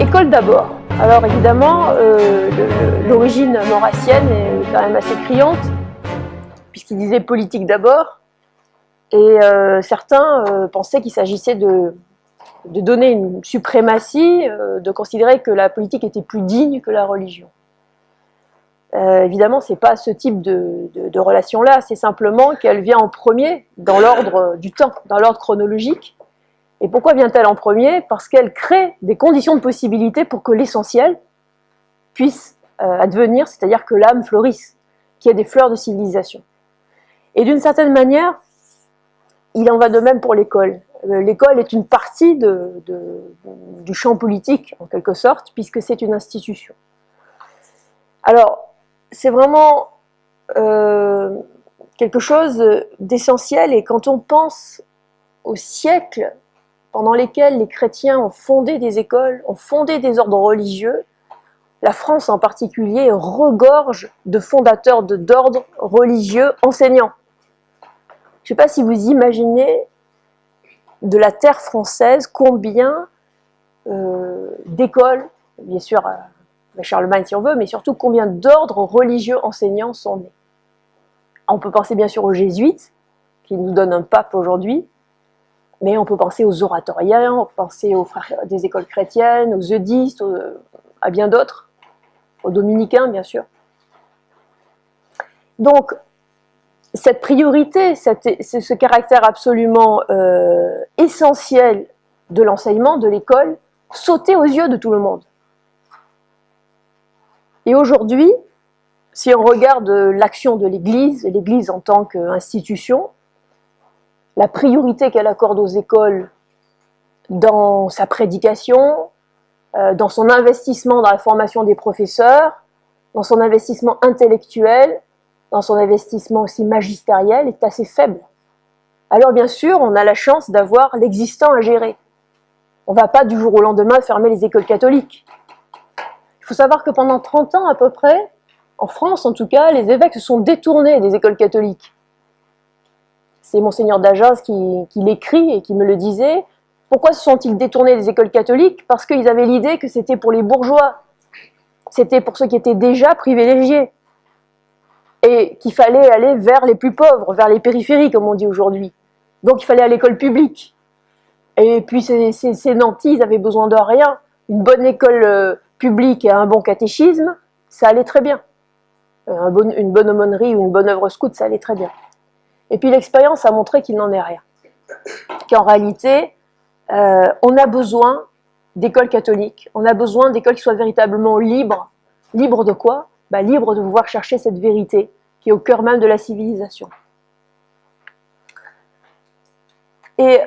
École d'abord. Alors évidemment, euh, l'origine maurassienne est quand même assez criante, puisqu'il disait politique d'abord, et euh, certains euh, pensaient qu'il s'agissait de, donner une suprématie, de considérer que la politique était plus digne que la religion. évidemment, ce n'est pas ce type de relation-là, c'est simplement qu'elle vient en premier dans l'ordre du temps, dans l'ordre chronologique, et pourquoi vient-elle en premier? Parce qu'elle crée des conditions de possibilité pour que l'essentiel puisse euh, advenir, c'est-à-dire que l'âme fleurisse, qu'il y ait des fleurs de civilisation. Et d'une certaine manière, il en va de même pour l'école. Euh, l'école est une partie du champ politique, en quelque sorte, puisque c'est une institution. Alors, c'est vraiment euh, quelque chose d'essentiel, et quand on pense au siècle pendant lesquels les chrétiens ont fondé des écoles, ont fondé des ordres religieux, la France en particulier regorge de fondateurs d'ordres religieux enseignants. Je ne sais pas si vous imaginez de la terre française combien euh, d'écoles, bien sûr euh, Charlemagne si on veut, mais surtout combien d'ordres religieux enseignants sont nés. On peut penser bien sûr aux jésuites, qui nous donnent un pape aujourd'hui, mais on peut penser aux oratoriens, on peut penser aux frères des écoles chrétiennes, aux eudistes, à bien d'autres, aux dominicains bien sûr. Donc, cette priorité, ce caractère absolument euh, essentiel de l'enseignement, de l'école, sautait aux yeux de tout le monde. Et aujourd'hui, si on regarde l'action de l'Église, l'Église en tant qu'institution, la priorité qu'elle accorde aux écoles dans sa prédication, euh, dans son investissement dans la formation des professeurs, dans son investissement intellectuel, dans son investissement aussi magistériel est assez faible. Alors bien sûr, on a la chance d'avoir l'existant à gérer. On ne va pas du jour au lendemain fermer les écoles catholiques. Il faut savoir que pendant 30 ans à peu près, en France en tout cas, les évêques se sont détournés des écoles catholiques c'est Monseigneur d'Agens qui, l'écrit et qui me le disait. Pourquoi se sont-ils détournés des écoles catholiques? Parce qu'ils avaient l'idée que c'était pour les bourgeois, c'était pour ceux qui étaient déjà privilégiés, et qu'il fallait aller vers les plus pauvres, vers les périphéries, comme on dit aujourd'hui. Donc il fallait à l'école publique. Et puis ces, ces, nantis, ils avaient besoin de rien. Une bonne école euh, publique et un bon catéchisme, ça allait très bien. Euh, une bonne aumônerie ou une bonne œuvre scout, ça allait très bien. Et puis l'expérience a montré qu'il n'en est rien. Qu'en réalité, euh, on a besoin d'écoles catholiques, on a besoin d'écoles qui soient véritablement libres. Libres de quoi? Bah, Libres de pouvoir chercher cette vérité qui est au cœur même de la civilisation. Et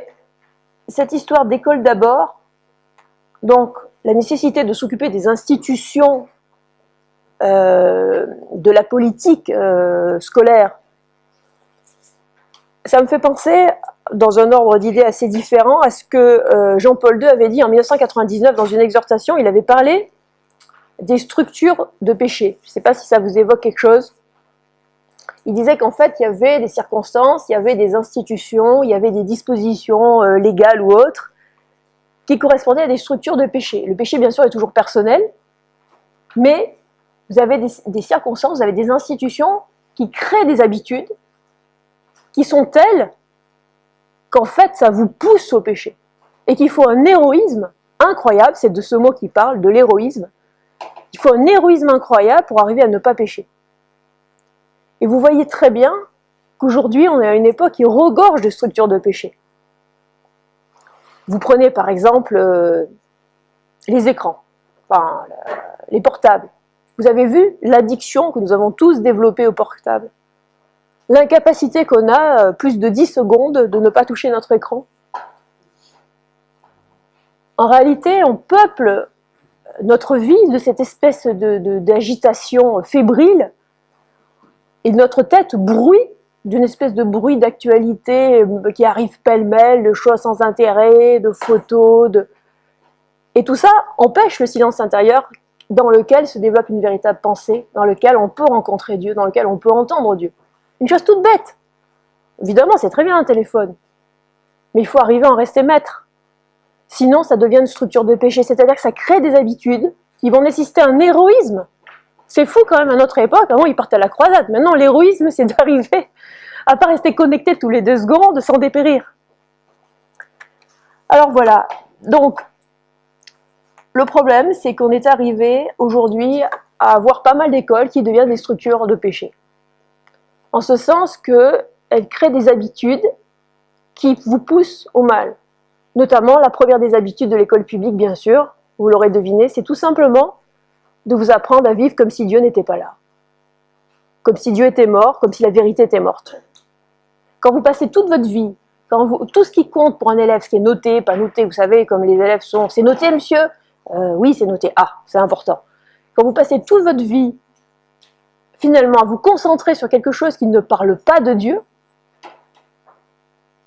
cette histoire d'école d'abord, donc la nécessité de s'occuper des institutions euh, de la politique euh, scolaire ça me fait penser, dans un ordre d'idées assez différent, à ce que euh, Jean-Paul II avait dit en 1999 dans une exhortation, il avait parlé des structures de péché. Je ne sais pas si ça vous évoque quelque chose. Il disait qu'en fait, il y avait des circonstances, il y avait des institutions, il y avait des dispositions euh, légales ou autres qui correspondaient à des structures de péché. Le péché, bien sûr, est toujours personnel, mais vous avez des circonstances, vous avez des institutions qui créent des habitudes, qui sont telles qu'en fait ça vous pousse au péché. Et qu'il faut un héroïsme incroyable, c'est de ce mot qui parle, de l'héroïsme. Il faut un héroïsme incroyable pour arriver à ne pas pécher. Et vous voyez très bien qu'aujourd'hui on est à une époque qui regorge de structures de péché. Vous prenez par exemple euh, les écrans, les portables. Vous avez vu l'addiction que nous avons tous développée au portable l'incapacité qu'on a, euh, plus de 10 secondes, de ne pas toucher notre écran. En réalité, on peuple notre vie de cette espèce d'agitation de, fébrile, et notre tête bruit d'une espèce de bruit d'actualité euh, qui arrive pêle-mêle, de choses sans intérêt, de photos, de... et tout ça empêche le silence intérieur dans lequel se développe une véritable pensée, dans lequel on peut rencontrer Dieu, dans lequel on peut entendre Dieu. Une chose toute bête. Évidemment, c'est très bien un téléphone. Mais il faut arriver à en rester maître. Sinon, ça devient une structure de péché, c'est-à-dire que ça crée des habitudes qui vont nécessiter un héroïsme. C'est fou quand même à notre époque, avant ils partaient à la croisade, maintenant l'héroïsme c'est d'arriver à pas rester connecté tous les deux secondes sans dépérir. Alors voilà, donc le problème c'est qu'on est arrivé aujourd'hui à avoir pas mal d'écoles qui deviennent des structures de péché. En ce sens qu'elles créent des habitudes qui vous poussent au mal. Notamment, la première des habitudes de l'école publique, bien sûr, vous l'aurez deviné, c'est tout simplement de vous apprendre à vivre comme si Dieu n'était pas là. Comme si Dieu était mort, comme si la vérité était morte. Quand vous passez toute votre vie, quand tout ce qui compte pour un élève, ce qui est noté, pas noté, vous savez, comme les élèves sont, c'est noté monsieur? Euh, Oui, c'est noté. Ah, c'est important. Quand vous passez toute votre vie, finalement, à vous concentrer sur quelque chose qui ne parle pas de Dieu,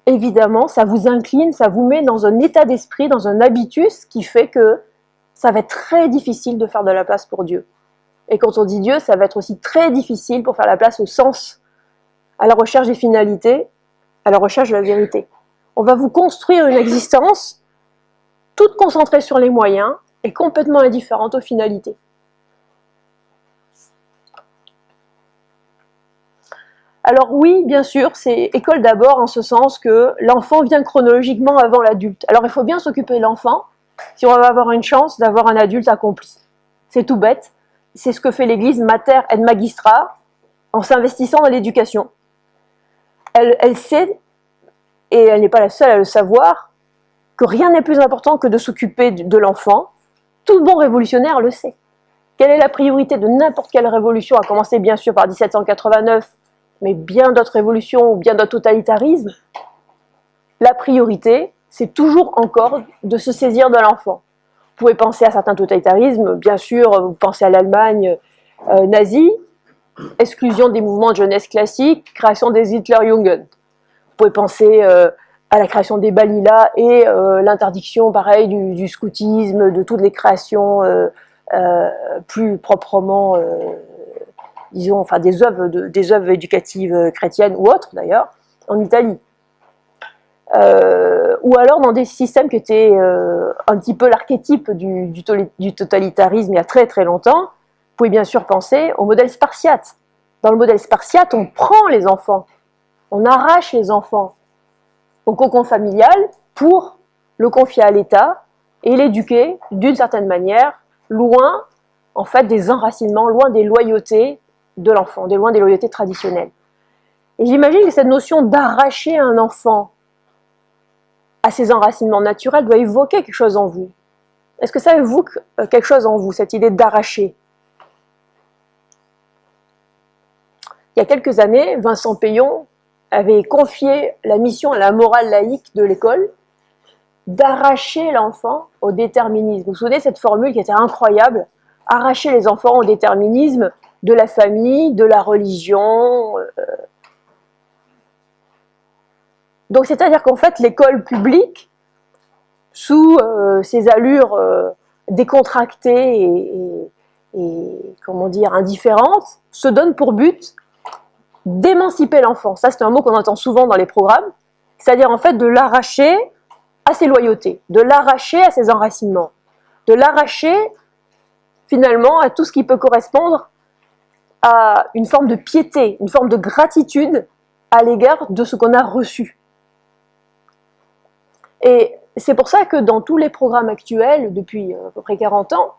évidemment, ça vous incline, ça vous met dans un état d'esprit, dans un habitus qui fait que ça va être très difficile de faire de la place pour Dieu. Et quand on dit Dieu, ça va être aussi très difficile pour faire la place au sens, à la recherche des finalités, à la recherche de la vérité. On va vous construire une existence toute concentrée sur les moyens et complètement indifférente aux finalités. Alors oui, bien sûr, c'est école d'abord en ce sens que l'enfant vient chronologiquement avant l'adulte. Alors il faut bien s'occuper de l'enfant, si on va avoir une chance d'avoir un adulte accompli. C'est tout bête. C'est ce que fait l'Église Mater et Magistra en s'investissant dans l'éducation. Elle, sait, et elle n'est pas la seule à le savoir, que rien n'est plus important que de s'occuper de l'enfant. Tout bon révolutionnaire le sait. Quelle est la priorité de n'importe quelle révolution, à commencer bien sûr par 1789, mais bien d'autres révolutions ou bien d'autres totalitarismes La priorité, c'est toujours encore de se saisir de l'enfant. Vous pouvez penser à certains totalitarismes, bien sûr, vous pensez à l'Allemagne euh, nazie, exclusion des mouvements de jeunesse classiques, création des Hitlerjugend. Vous pouvez penser euh, à la création des Balila et euh, l'interdiction, pareil, du, scoutisme, de toutes les créations plus proprement, disons, enfin des œuvres, des œuvres éducatives chrétiennes ou autres d'ailleurs, en Italie. Euh, ou alors dans des systèmes qui étaient euh, un petit peu l'archétype du, du, totalitarisme il y a très très longtemps, vous pouvez bien sûr penser au modèle spartiate. Dans le modèle spartiate, on prend les enfants, on arrache les enfants au cocon familial pour le confier à l'État et l'éduquer d'une certaine manière, loin en fait des enracinements, loin des loyautés de l'enfant, loin des loyautés traditionnelles. Et j'imagine que cette notion d'arracher un enfant à ces enracinements naturels doit évoquer quelque chose en vous. Est-ce que ça évoque euh, quelque chose en vous, cette idée d'arracher? Il y a quelques années, Vincent Payon avait confié la mission à la morale laïque de l'école d'arracher l'enfant au déterminisme. Vous vous souvenez cette formule qui était incroyable? Arracher les enfants au déterminisme de la famille, de la religion, euh, donc c'est-à-dire qu'en fait l'école publique, sous euh, ses allures euh, décontractées et, comment dire indifférentes, se donne pour but d'émanciper l'enfant. Ça c'est un mot qu'on entend souvent dans les programmes, c'est-à-dire en fait de l'arracher à ses loyautés, de l'arracher à ses enracinements, de l'arracher finalement à tout ce qui peut correspondre une forme de piété, une forme de gratitude à l'égard de ce qu'on a reçu. Et c'est pour ça que dans tous les programmes actuels, depuis euh, à peu près 40 ans,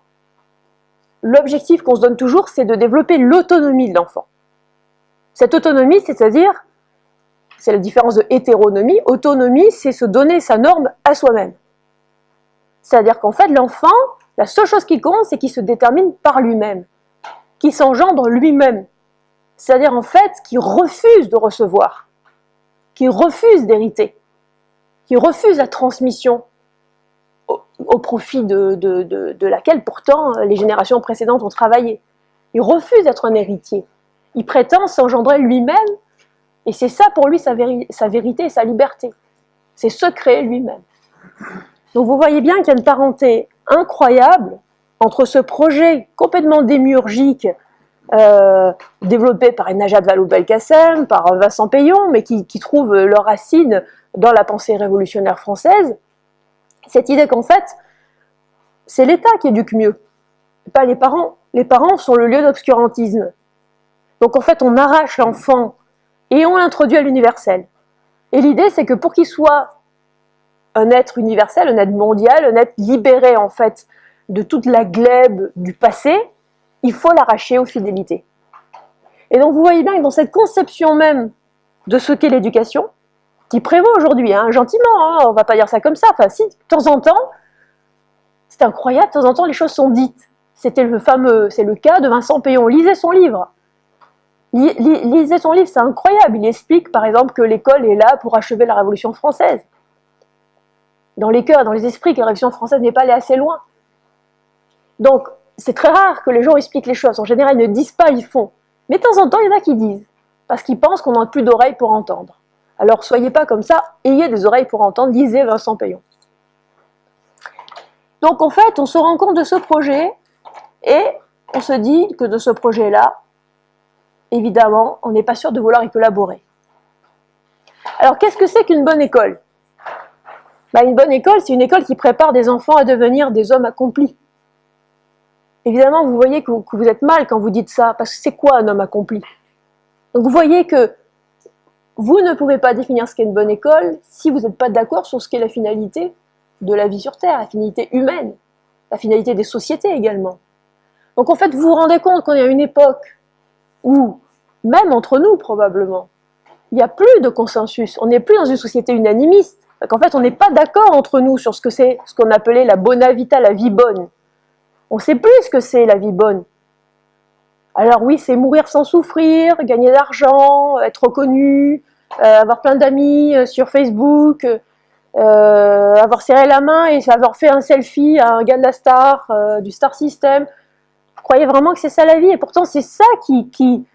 l'objectif qu'on se donne toujours, c'est de développer l'autonomie de l'enfant. Cette autonomie, c'est-à-dire, c'est la différence de hétéronomie, autonomie, c'est se donner sa norme à soi-même. C'est-à-dire qu'en fait, l'enfant, la seule chose qui compte, c'est qu'il se détermine par lui-même, qu'il s'engendre lui-même. C'est-à-dire en fait, qu'il refuse de recevoir, qu'il refuse d'hériter qui refuse la transmission au, profit de, laquelle pourtant les générations précédentes ont travaillé. Il refuse d'être un héritier. Il prétend s'engendrer lui-même, et c'est ça pour lui sa, sa vérité et sa liberté. C'est se créer lui-même. Donc vous voyez bien qu'il y a une parenté incroyable entre ce projet complètement démiurgique euh, développé par Najat Vallaud-Belkacem, par Vincent Payon, mais qui, qui trouve leur racine dans la pensée révolutionnaire française, Cette idée qu'en fait, c'est l'État qui éduque mieux, pas les parents. Les parents sont le lieu d'obscurantisme. Donc en fait, on arrache l'enfant et on l'introduit à l'universel. Et l'idée, c'est que pour qu'il soit un être universel, un être mondial, un être libéré en fait de toute la glèbe du passé, il faut l'arracher aux fidélités. Et donc vous voyez bien que dans cette conception même de ce qu'est l'éducation, qui prévaut aujourd'hui, hein, gentiment, hein, on va pas dire ça comme ça, enfin si, de temps en temps, c'est incroyable, de temps en temps les choses sont dites. C'était le fameux, c'est le cas de Vincent Payon, lisez son livre. Lisez son livre, c'est incroyable, il explique par exemple que l'école est là pour achever la Révolution française. Dans les cœurs, dans les esprits, que la Révolution française n'est pas allée assez loin. Donc, c'est très rare que les gens expliquent les choses. En général, ils ne disent pas, ils font. Mais de temps en temps, il y en a qui disent, parce qu'ils pensent qu'on n'a plus d'oreilles pour entendre. Alors, soyez pas comme ça, ayez des oreilles pour entendre, lisez Vincent Payon. Donc, en fait, on se rend compte de ce projet, et on se dit que de ce projet-là, évidemment, on n'est pas sûr de vouloir y collaborer. Alors, qu'est-ce que c'est qu'une bonne école? Bah, Une bonne école, c'est une école qui prépare des enfants à devenir des hommes accomplis. Évidemment, vous voyez que vous, êtes mal quand vous dites ça, parce que c'est quoi un homme accompli? Donc vous voyez que vous ne pouvez pas définir ce qu'est une bonne école si vous n'êtes pas d'accord sur ce qu'est la finalité de la vie sur Terre, la finalité humaine, la finalité des sociétés également. Donc en fait, vous vous rendez compte qu'on est à une époque où, même entre nous probablement, il n'y a plus de consensus, on n'est plus dans une société unanimiste. En fait, on n'est pas d'accord entre nous sur ce que c'est ce qu'on appelait la bona vita, la vie bonne. On sait plus ce que c'est la vie bonne. Alors oui, c'est mourir sans souffrir, gagner de l'argent, être reconnu, euh, avoir plein d'amis euh, sur Facebook, euh, avoir serré la main et avoir fait un selfie à un gars de la star, du Star System. Vous croyez vraiment que c'est ça la vie? Et pourtant, c'est ça qui, qui,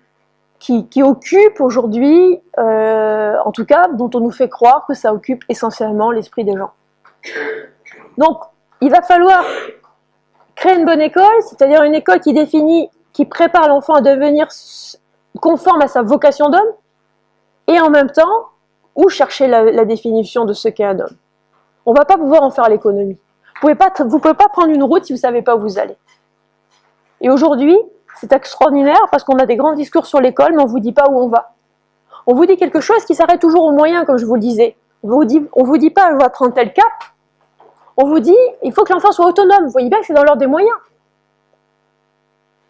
qui occupe aujourd'hui, en tout cas, dont on nous fait croire que ça occupe essentiellement l'esprit des gens. Donc, il va falloir Créer une bonne école, c'est-à-dire une école qui définit, qui prépare l'enfant à devenir conforme à sa vocation d'homme, et en même temps, où chercher la, définition de ce qu'est un homme. On ne va pas pouvoir en faire l'économie. Vous ne pouvez pas prendre une route si vous ne savez pas où vous allez. Et aujourd'hui, c'est extraordinaire parce qu'on a des grands discours sur l'école, mais on ne vous dit pas où on va. On vous dit quelque chose qui s'arrête toujours au moyen, comme je vous le disais. On ne vous dit, vous dit pas, on va prendre tel cap, on vous dit, il faut que l'enfant soit autonome. Vous voyez bien que c'est dans l'ordre des moyens.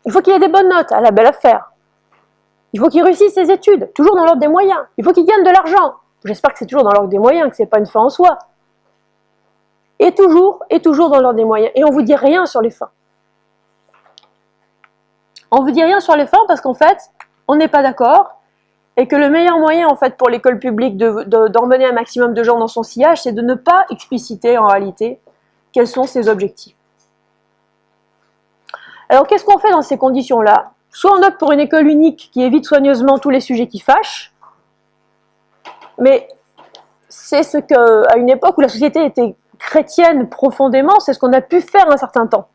Il faut qu'il ait des bonnes notes, à la belle affaire. Il faut qu'il réussisse ses études, toujours dans l'ordre des moyens. Il faut qu'il gagne de l'argent. J'espère que c'est toujours dans l'ordre des moyens, que ce n'est pas une fin en soi. Et toujours, et toujours dans l'ordre des moyens. Et on ne vous dit rien sur les fins. On ne vous dit rien sur les fins parce qu'en fait, on n'est pas d'accord et que le meilleur moyen en fait pour l'école publique d'emmener un maximum de gens dans son sillage, c'est de ne pas expliciter en réalité quels sont ses objectifs. Alors qu'est-ce qu'on fait dans ces conditions-là? Soit on opte pour une école unique qui évite soigneusement tous les sujets qui fâchent, mais c'est ce qu'à une époque où la société était chrétienne profondément, c'est ce qu'on a pu faire un certain temps.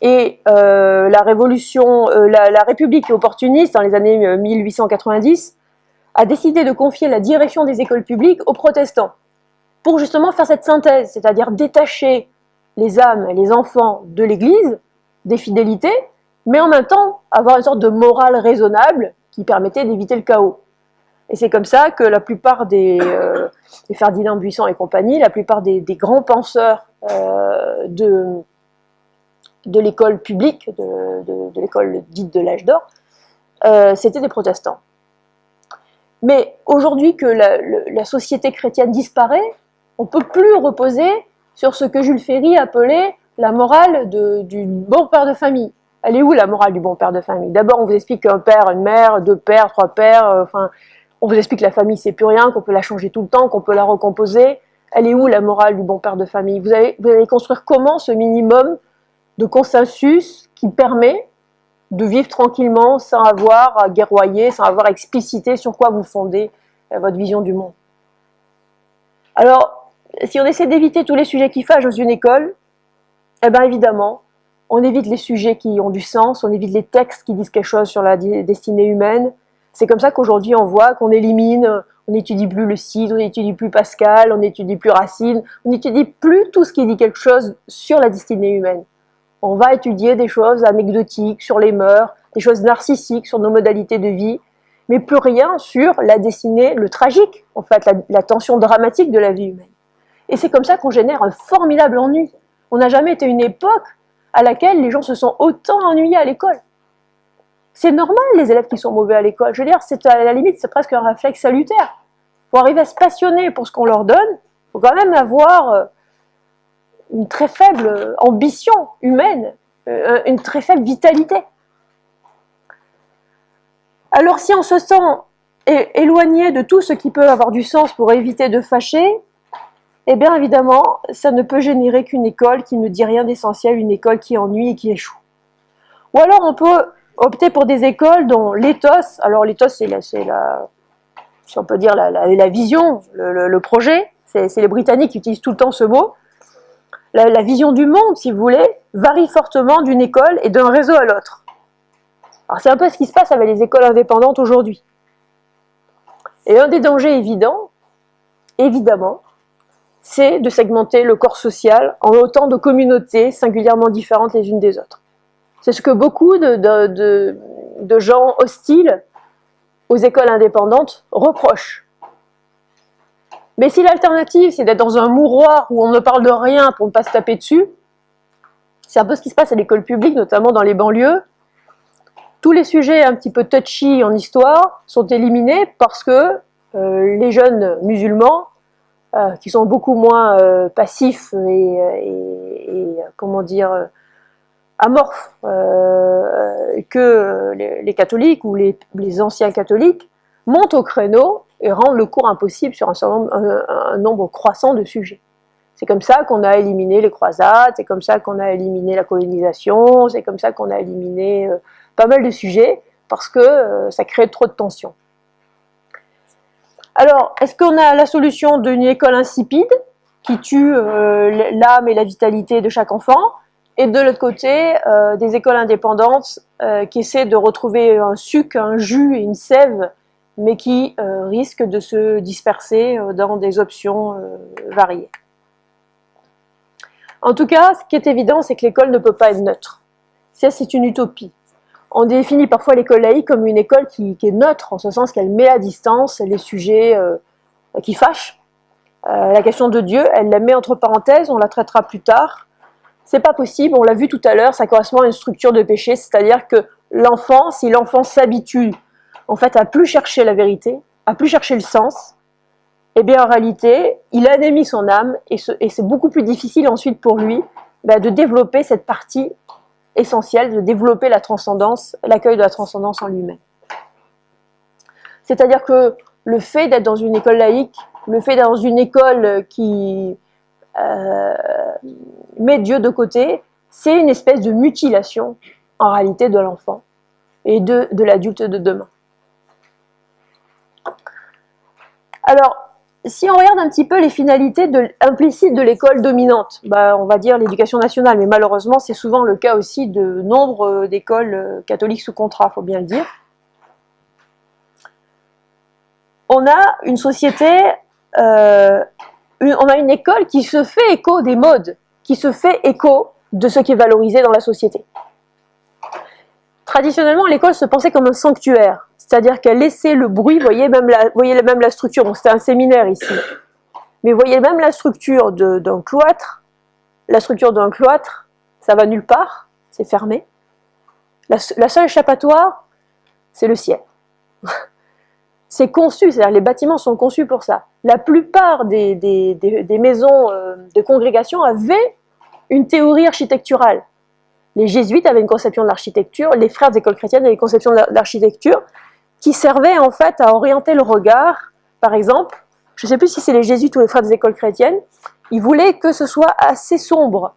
Et euh, la révolution, euh, la, République opportuniste, dans les années 1890, euh, a décidé de confier la direction des écoles publiques aux protestants, pour justement faire cette synthèse, c'est-à-dire détacher les âmes les enfants de l'Église, des fidélités, mais en même temps avoir une sorte de morale raisonnable qui permettait d'éviter le chaos. Et c'est comme ça que la plupart des, Ferdinand Buisson et compagnie, la plupart des, grands penseurs de, de l'école publique, de, l'école dite de l'âge d'or, euh, c'était des protestants. Mais aujourd'hui que la, société chrétienne disparaît, on ne peut plus reposer sur ce que Jules Ferry appelait la morale du bon père de famille. Elle est où la morale du bon père de famille? D'abord, on vous explique qu'un père, une mère, deux pères, trois pères, euh, enfin, on vous explique que la famille c'est plus rien, qu'on peut la changer tout le temps, qu'on peut la recomposer. Elle est où la morale du bon père de famille? Vous allez, vous allez construire comment ce minimum de consensus qui permet de vivre tranquillement sans avoir à guerroyer, sans avoir à expliciter sur quoi vous fondez euh, votre vision du monde. Alors, si on essaie d'éviter tous les sujets qui fâchent dans une école, eh bien évidemment, on évite les sujets qui ont du sens, on évite les textes qui disent quelque chose sur la destinée humaine. C'est comme ça qu'aujourd'hui on voit qu'on élimine, On n'étudie plus le Cid, on n'étudie plus Pascal, on n'étudie plus Racine, on n'étudie plus tout ce qui dit quelque chose sur la destinée humaine. On va étudier des choses anecdotiques sur les mœurs, des choses narcissiques sur nos modalités de vie, mais plus rien sur la destinée, le tragique, en fait, la, tension dramatique de la vie humaine. Et c'est comme ça qu'on génère un formidable ennui. On n'a jamais été une époque à laquelle les gens se sont autant ennuyés à l'école. C'est normal, les élèves qui sont mauvais à l'école. Je veux dire, c'est à la limite, c'est presque un réflexe salutaire. Pour arriver à se passionner pour ce qu'on leur donne, il faut quand même avoir euh, une très faible ambition humaine, euh, une très faible vitalité. Alors si on se sent éloigné de tout ce qui peut avoir du sens pour éviter de fâcher, eh bien évidemment, ça ne peut générer qu'une école qui ne dit rien d'essentiel, une école qui ennuie et qui échoue. Ou alors on peut opter pour des écoles dont l'éthos, alors l'éthos c'est la, si on peut dire la vision, le, projet, c'est les Britanniques qui utilisent tout le temps ce mot, la vision du monde, si vous voulez, varie fortement d'une école et d'un réseau à l'autre. Alors c'est un peu ce qui se passe avec les écoles indépendantes aujourd'hui. Et un des dangers évidents, évidemment, c'est de segmenter le corps social en autant de communautés singulièrement différentes les unes des autres. C'est ce que beaucoup de, gens hostiles aux écoles indépendantes reprochent. Mais si l'alternative, c'est d'être dans un mouroir où on ne parle de rien pour ne pas se taper dessus, c'est un peu ce qui se passe à l'école publique, notamment dans les banlieues, tous les sujets un petit peu touchy en histoire sont éliminés parce que euh, les jeunes musulmans, euh, qui sont beaucoup moins euh, passifs et, comment dire, amorphes que les, catholiques ou les, anciens catholiques, montent au créneau et rendent le cours impossible sur un, nombre croissant de sujets. C'est comme ça qu'on a éliminé les croisades, c'est comme ça qu'on a éliminé la colonisation, c'est comme ça qu'on a éliminé pas mal de sujets parce que euh, ça crée trop de tensions. Alors, est-ce qu'on a la solution d'une école insipide qui tue euh, l'âme et la vitalité de chaque enfant et de l'autre côté, euh, des écoles indépendantes qui essaient de retrouver un suc, un jus et une sève, mais qui risquent de se disperser dans des options variées. En tout cas, ce qui est évident, c'est que l'école ne peut pas être neutre. Ça, c'est une utopie. On définit parfois l'école laïque comme une école qui, est neutre, en ce sens qu'elle met à distance les sujets euh, qui fâchent. Euh, la question de Dieu, elle la met entre parenthèses, on la traitera plus tard. C'est pas possible, on l'a vu tout à l'heure, ça correspond à une structure de péché, c'est-à-dire que l'enfant, si l'enfant s'habitue en fait à plus chercher la vérité, à plus chercher le sens, eh bien en réalité, il anémie son âme et c'est beaucoup plus difficile ensuite pour lui bah, de développer cette partie essentiel de développer la transcendance, l'accueil de la transcendance en lui-même. C'est-à-dire que le fait d'être dans une école laïque, le fait d'être dans une école qui euh, met Dieu de côté, c'est une espèce de mutilation en réalité de l'enfant et de l'adulte de demain. Alors, si on regarde un petit peu les finalités implicites de l'école dominante, bah, on va dire l'éducation nationale, mais malheureusement c'est souvent le cas aussi de nombre d'écoles euh, catholiques sous contrat, faut bien le dire. On a une société, euh, on a une école qui se fait écho des modes, qui se fait écho de ce qui est valorisé dans la société. Traditionnellement, l'école se pensait comme un sanctuaire c'est-à-dire qu'elle laissait le bruit, voyez même la, voyez même la structure, c'était un séminaire ici, mais voyez même la structure d'un cloître, la structure d'un cloître, ça va nulle part, c'est fermé. La, seule échappatoire, c'est le ciel. c'est conçu, c'est-à-dire les bâtiments sont conçus pour ça. La plupart des, des maisons euh, de congrégation avaient une théorie architecturale. Les jésuites avaient une conception de l'architecture, les frères des écoles chrétiennes avaient une conception de l'architecture, qui servait en fait à orienter le regard. Par exemple, je ne sais plus si c'est les jésuites ou les frères des écoles chrétiennes, ils voulaient que ce soit assez sombre,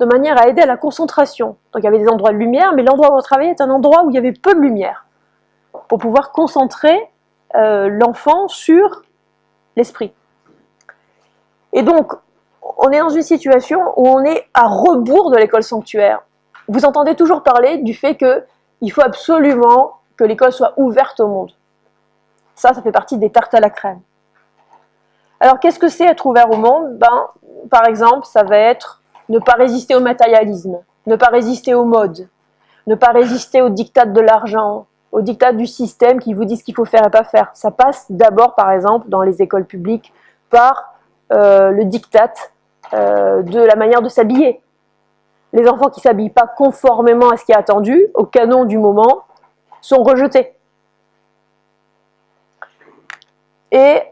de manière à aider à la concentration. Donc il y avait des endroits de lumière, mais l'endroit où on travaillait est un endroit où il y avait peu de lumière, pour pouvoir concentrer euh, l'enfant sur l'esprit. Et donc, on est dans une situation où on est à rebours de l'école sanctuaire. Vous entendez toujours parler du fait qu'il faut absolument que l'école soit ouverte au monde. Ça, ça fait partie des tartes à la crème. Alors, qu'est-ce que c'est être ouvert au monde? Ben, Par exemple, ça va être ne pas résister au matérialisme, ne pas résister aux modes, ne pas résister aux dictats de l'argent, aux dictats du système qui vous disent ce qu'il faut faire et pas faire. Ça passe d'abord, par exemple, dans les écoles publiques, par euh, le diktat euh, de la manière de s'habiller. Les enfants qui s'habillent pas conformément à ce qui est attendu, au canon du moment, sont rejetés. Et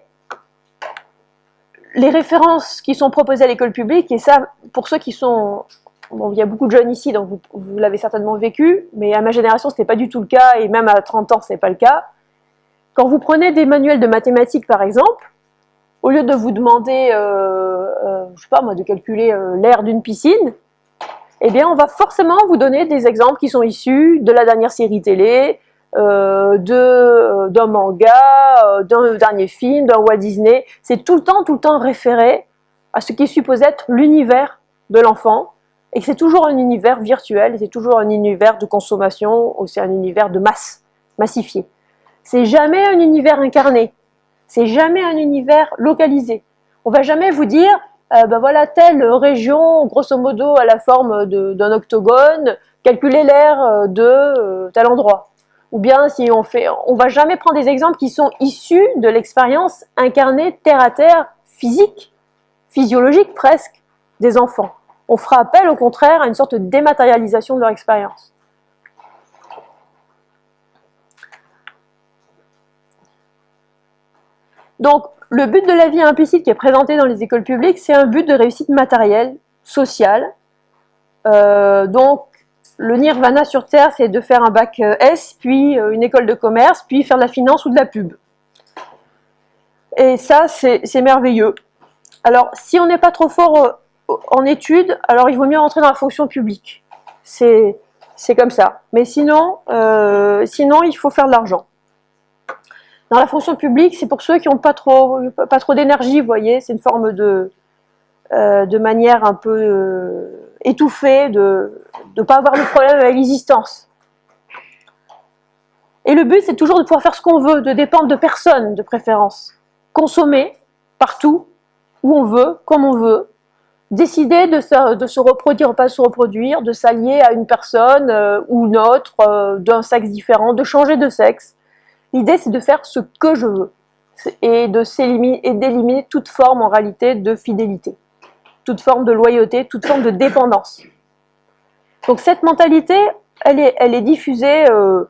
les références qui sont proposées à l'école publique, et ça, pour ceux qui sont... Il y a beaucoup de jeunes ici, donc vous, l'avez certainement vécu, mais à ma génération, ce n'était pas du tout le cas, et même à 30 ans, ce n'est pas le cas. Quand vous prenez des manuels de mathématiques, par exemple, au lieu de vous demander, euh, euh je sais pas moi, de calculer euh, l'air d'une piscine, eh bien, on va forcément vous donner des exemples qui sont issus de la dernière série télé, euh, euh, d'un manga, euh, d'un dernier film, d'un Walt Disney. C'est tout le temps, tout le temps référé à ce qui est supposé être l'univers de l'enfant, et c'est toujours un univers virtuel, c'est toujours un univers de consommation, aussi un univers de masse, massifié. C'est jamais un univers incarné, c'est jamais un univers localisé. On va jamais vous dire, ben voilà, telle région, grosso modo, à la forme d'un octogone, calculez l'air de tel endroit. Ou bien si on fait, on va jamais prendre des exemples qui sont issus de l'expérience incarnée terre à terre, physique, physiologique presque, des enfants. On fera appel au contraire à une sorte de dématérialisation de leur expérience. Donc, le but de la vie implicite qui est présenté dans les écoles publiques, c'est un but de réussite matérielle, sociale. Euh, donc, le nirvana sur Terre, c'est de faire un bac euh, S, puis euh, une école de commerce, puis faire de la finance ou de la pub. Et ça, c'est merveilleux. Alors, si on n'est pas trop fort en études, alors il vaut mieux rentrer dans la fonction publique. C'est comme ça. Mais sinon, sinon, il faut faire de l'argent. Dans la fonction publique, c'est pour ceux qui n'ont pas trop, pas trop d'énergie, vous voyez, c'est une forme de, de manière un peu étouffée de ne pas avoir de problème avec l'existence. Et le but, c'est toujours de pouvoir faire ce qu'on veut, de dépendre de personne, de préférence. Consommer, partout, où on veut, comme on veut. Décider de se, de se reproduire ou pas se reproduire, de s'allier à une personne euh, ou une autre, euh, d'un sexe différent, de changer de sexe. L'idée, c'est de faire ce que je veux et d'éliminer toute forme, en réalité, de fidélité, toute forme de loyauté, toute forme de dépendance. Donc cette mentalité, elle est, diffusée euh,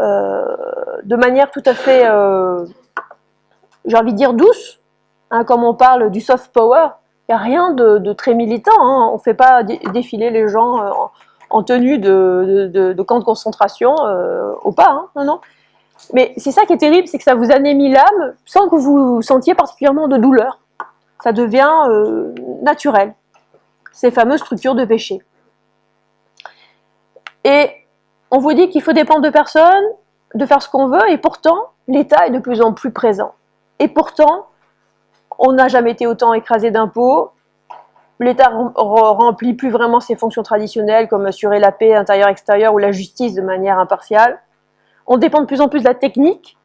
euh, de manière tout à fait, euh, j'ai envie de dire douce, hein, comme on parle du soft power, il n'y a rien de, très militant, hein. on ne fait pas défiler les gens en, tenue de, camp de concentration au pas, hein. non, non. Mais c'est ça qui est terrible, c'est que ça vous anémie l'âme sans que vous sentiez particulièrement de douleur. Ça devient naturel, ces fameuses structures de péché. Et on vous dit qu'il faut dépendre de personne, de faire ce qu'on veut, et pourtant, l'État est de plus en plus présent. Et pourtant, on n'a jamais été autant écrasé d'impôts, l'État remplit plus vraiment ses fonctions traditionnelles, comme assurer la paix intérieure-extérieure ou la justice de manière impartiale. On dépend de plus en plus de la technique,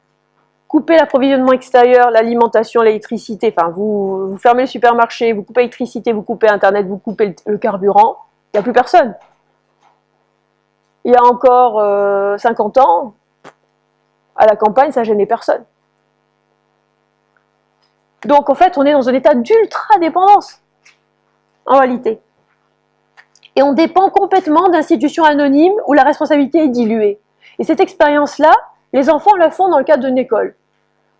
couper l'approvisionnement extérieur, l'alimentation, l'électricité, enfin vous, fermez le supermarché, vous coupez l'électricité, vous coupez Internet, vous coupez le carburant, il n'y a plus personne il y a encore 50 euh, ans, à la campagne, ça gênait personne. Donc en fait, on est dans un état d'ultra-dépendance, en réalité. Et on dépend complètement d'institutions anonymes où la responsabilité est diluée. Et cette expérience-là, les enfants la font dans le cadre d'une école.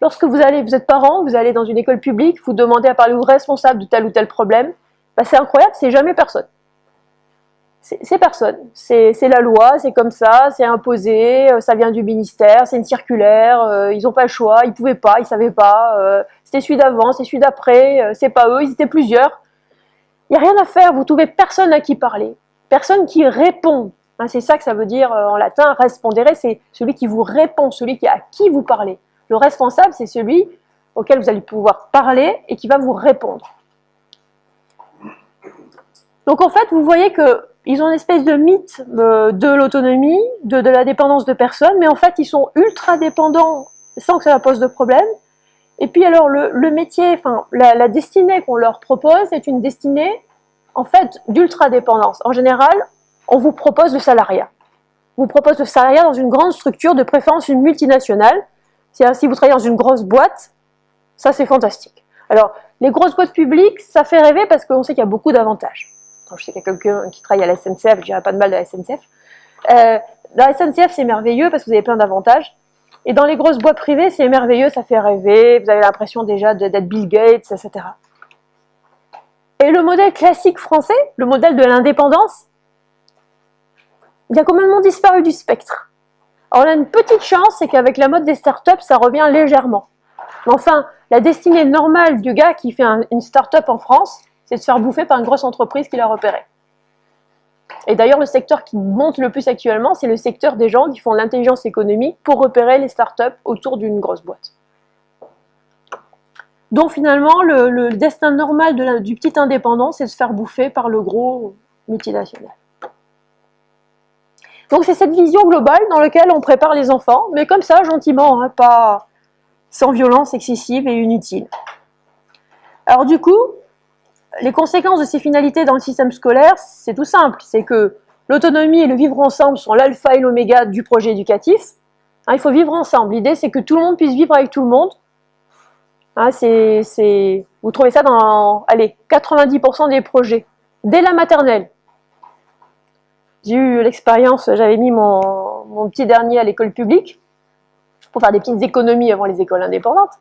Lorsque vous allez, vous êtes parent, vous allez dans une école publique, vous demandez à parler au responsable de tel ou tel problème, bah, c'est incroyable, c'est jamais personne c'est personne. C'est la loi, c'est comme ça, c'est imposé, euh, ça vient du ministère, c'est une circulaire, euh, ils n'ont pas le choix, ils pouvaient pas, ils savaient pas, euh, c'était celui d'avant, c'est celui d'après, c'est pas eux, ils étaient plusieurs. Il n'y a rien à faire, vous trouvez personne à qui parler, personne qui répond. Hein, c'est ça que ça veut dire en latin, respondere, c'est celui qui vous répond, celui qui, à qui vous parlez. Le responsable, c'est celui auquel vous allez pouvoir parler et qui va vous répondre. Donc en fait, vous voyez que ils ont une espèce de mythe euh, de l'autonomie, de, la dépendance de personnes, mais en fait, ils sont ultra dépendants sans que ça pose de problème. Et puis alors le, métier, enfin la, destinée qu'on leur propose est une destinée en fait d'ultra-dépendance. En général, on vous propose le salariat. On vous propose le salariat dans une grande structure, de préférence une multinationale. Si vous travaillez dans une grosse boîte, ça c'est fantastique. Alors, les grosses boîtes publiques, ça fait rêver parce qu'on sait qu'il y a beaucoup d'avantages. Je sais qu'il y a quelqu'un qui travaille à la SNCF, je dirais pas de mal de la SNCF. Euh, la SNCF, c'est merveilleux parce que vous avez plein d'avantages. Et dans les grosses boîtes privées, c'est merveilleux, ça fait rêver, vous avez l'impression déjà d'être Bill Gates, etc. Et le modèle classique français, le modèle de l'indépendance, il a complètement disparu du spectre. Alors on a une petite chance, c'est qu'avec la mode des startups, ça revient légèrement. Mais enfin, la destinée normale du gars qui fait une start-up en France, c'est de se faire bouffer par une grosse entreprise qui l'a repéré. Et d'ailleurs, le secteur qui monte le plus actuellement, c'est le secteur des gens qui font l'intelligence économique pour repérer les startups autour d'une grosse boîte. Donc finalement, le, destin normal du petit indépendant, c'est de se faire bouffer par le gros multinational. Donc c'est cette vision globale dans laquelle on prépare les enfants, mais comme ça, gentiment, hein, pas sans violence excessive et inutile. Alors du coup, les conséquences de ces finalités dans le système scolaire, c'est tout simple. C'est que l'autonomie et le vivre ensemble sont l'alpha et l'oméga du projet éducatif. Hein, il faut vivre ensemble. L'idée, c'est que tout le monde puisse vivre avec tout le monde. Hein, vous trouvez ça dans allez, 90% des projets, dès la maternelle. J'ai eu l'expérience, j'avais mis mon, petit dernier à l'école publique pour faire des petites économies avant les écoles indépendantes.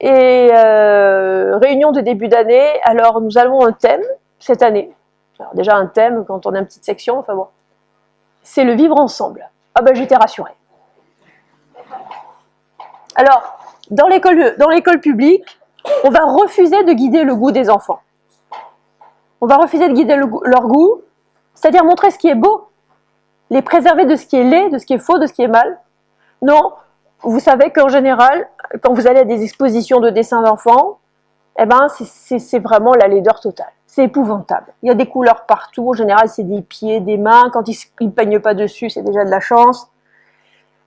Et euh, réunion de début d'année, alors nous avons un thème cette année. Alors déjà un thème quand on a une petite section, enfin bon. C'est le vivre ensemble. Ah ben j'étais rassurée. Alors, dans l'école publique, on va refuser de guider le goût des enfants. On va refuser de guider leur goût, c'est-à-dire montrer ce qui est beau, les préserver de ce qui est laid, de ce qui est faux, de ce qui est mal. Non, vous savez qu'en général, quand vous allez à des expositions de dessins d'enfants, eh ben, c'est vraiment la laideur totale. C'est épouvantable. Il y a des couleurs partout. En général, c'est des pieds, des mains. Quand ils ne peignent pas dessus, c'est déjà de la chance.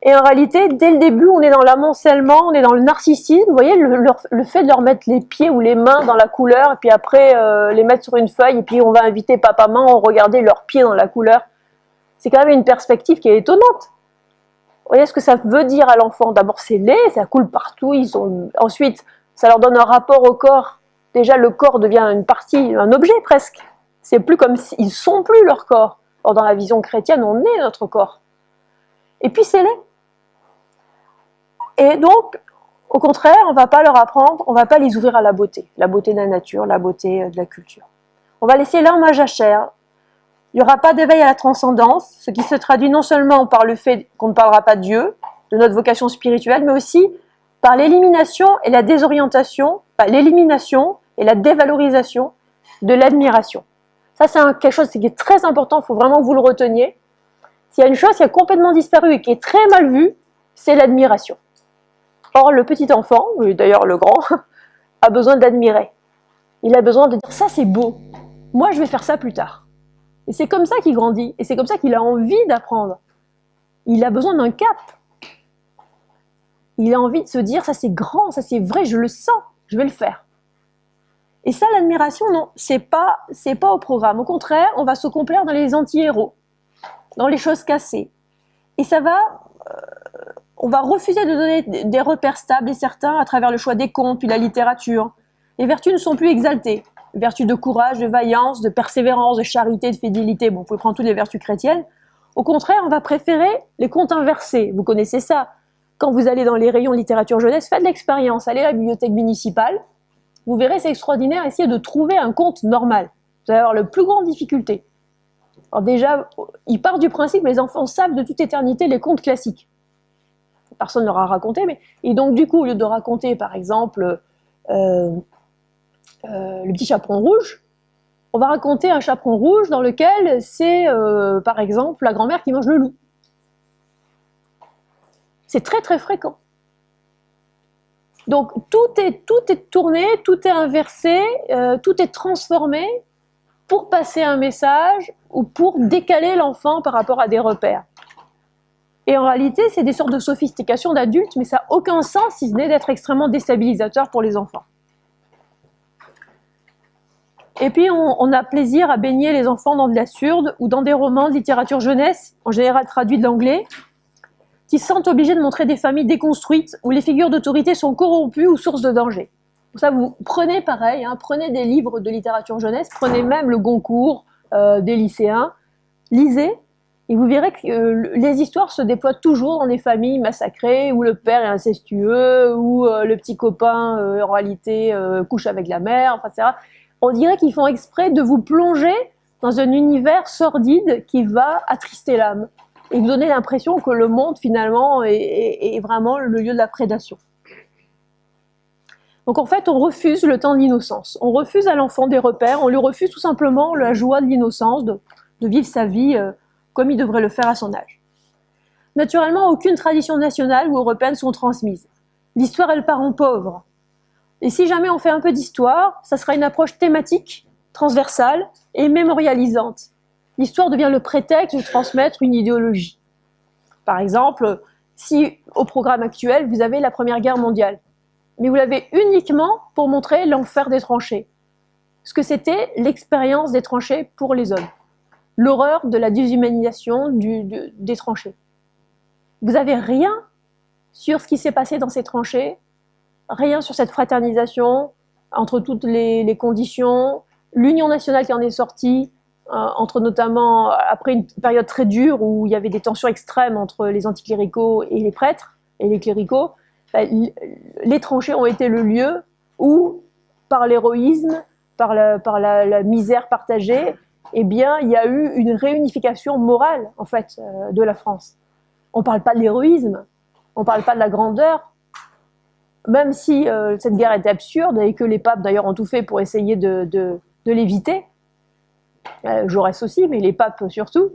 Et en réalité, dès le début, on est dans l'amoncellement, on est dans le narcissisme. Vous voyez, le, fait de leur mettre les pieds ou les mains dans la couleur, et puis après euh, les mettre sur une feuille, et puis on va inviter papa-maman à regarder leurs pieds dans la couleur. C'est quand même une perspective qui est étonnante voyez ce que ça veut dire à l'enfant? D'abord, c'est laid, ça coule partout. Ils ont... Ensuite, ça leur donne un rapport au corps. Déjà, le corps devient une partie, un objet presque. C'est plus comme s'ils sont plus leur corps. Or, dans la vision chrétienne, on est notre corps. Et puis, c'est laid. Et donc, au contraire, on ne va pas leur apprendre, on ne va pas les ouvrir à la beauté. La beauté de la nature, la beauté de la culture. On va laisser l'homme à jachère, il n'y aura pas d'éveil à la transcendance, ce qui se traduit non seulement par le fait qu'on ne parlera pas de Dieu, de notre vocation spirituelle, mais aussi par l'élimination et la désorientation, l'élimination et la dévalorisation de l'admiration. Ça, c'est quelque chose qui est très important, il faut vraiment que vous le reteniez. S'il y a une chose qui a complètement disparu et qui est très mal vue, c'est l'admiration. Or, le petit enfant, d'ailleurs le grand, a besoin d'admirer. Il a besoin de dire ça c'est beau, moi je vais faire ça plus tard. Et c'est comme ça qu'il grandit, et c'est comme ça qu'il a envie d'apprendre. Il a besoin d'un cap. Il a envie de se dire, ça c'est grand, ça c'est vrai, je le sens, je vais le faire. Et ça, l'admiration, non, c'est pas, pas au programme. Au contraire, on va se complaire dans les anti-héros, dans les choses cassées. Et ça va, euh, on va refuser de donner des repères stables et certains à travers le choix des contes puis la littérature. Les vertus ne sont plus exaltées vertus de courage, de vaillance, de persévérance, de charité, de fidélité. Bon, vous pouvez prendre toutes les vertus chrétiennes. Au contraire, on va préférer les contes inversés. Vous connaissez ça. Quand vous allez dans les rayons littérature jeunesse, faites l'expérience. Allez à la bibliothèque municipale. Vous verrez, c'est extraordinaire. Essayez de trouver un conte normal. Vous allez avoir le plus grande difficulté. Alors déjà, il part du principe les enfants savent de toute éternité les contes classiques. Personne ne leur raconté, mais... Et donc, du coup, au lieu de raconter, par exemple, euh, euh, le petit chaperon rouge, on va raconter un chaperon rouge dans lequel c'est, euh, par exemple, la grand-mère qui mange le loup. C'est très très fréquent. Donc tout est, tout est tourné, tout est inversé, tout est transformé pour passer un message ou pour décaler l'enfant par rapport à des repères. Et en réalité, c'est des sortes de sophistication d'adultes, mais ça n'a aucun sens si ce n'est d'être extrêmement déstabilisateur pour les enfants. Et puis, on, a plaisir à baigner les enfants dans de l'absurde ou dans des romans de littérature jeunesse, en général traduits de l'anglais, qui se sentent obligés de montrer des familles déconstruites où les figures d'autorité sont corrompues ou sources de danger. Ça, vous prenez pareil, hein, prenez des livres de littérature jeunesse, prenez même le Goncourt euh, des lycéens, lisez, et vous verrez que euh, les histoires se déploient toujours dans des familles massacrées, où le père est incestueux, où euh, le petit copain, en réalité, couche avec la mère, etc on dirait qu'ils font exprès de vous plonger dans un univers sordide qui va attrister l'âme et vous donner l'impression que le monde finalement est, vraiment le lieu de la prédation. Donc en fait, on refuse le temps de l'innocence. On refuse à l'enfant des repères, on lui refuse tout simplement la joie de l'innocence, de, vivre sa vie euh, comme il devrait le faire à son âge. Naturellement, aucune tradition nationale ou européenne sont transmises. L'histoire est le parent pauvre. Et si jamais on fait un peu d'histoire, ça sera une approche thématique, transversale et mémorialisante. L'histoire devient le prétexte de transmettre une idéologie. Par exemple, si au programme actuel, vous avez la Première Guerre mondiale, mais vous l'avez uniquement pour montrer l'enfer des tranchées. Ce que c'était l'expérience des tranchées pour les hommes. L'horreur de la déshumanisation des tranchées. Vous n'avez rien sur ce qui s'est passé dans ces tranchées rien sur cette fraternisation entre toutes les, conditions, l'union nationale qui en est sortie, euh, entre notamment, après une période très dure où il y avait des tensions extrêmes entre les anticléricaux et les prêtres et les cléricaux, bah, les tranchées ont été le lieu où, par l'héroïsme, par, la, misère partagée, eh bien, il y a eu une réunification morale, en fait, euh, de la France. On ne parle pas de l'héroïsme, on ne parle pas de la grandeur, même si euh, cette guerre était absurde et que les papes d'ailleurs ont tout fait pour essayer de, l'éviter, euh, Jaurès aussi, mais les papes surtout,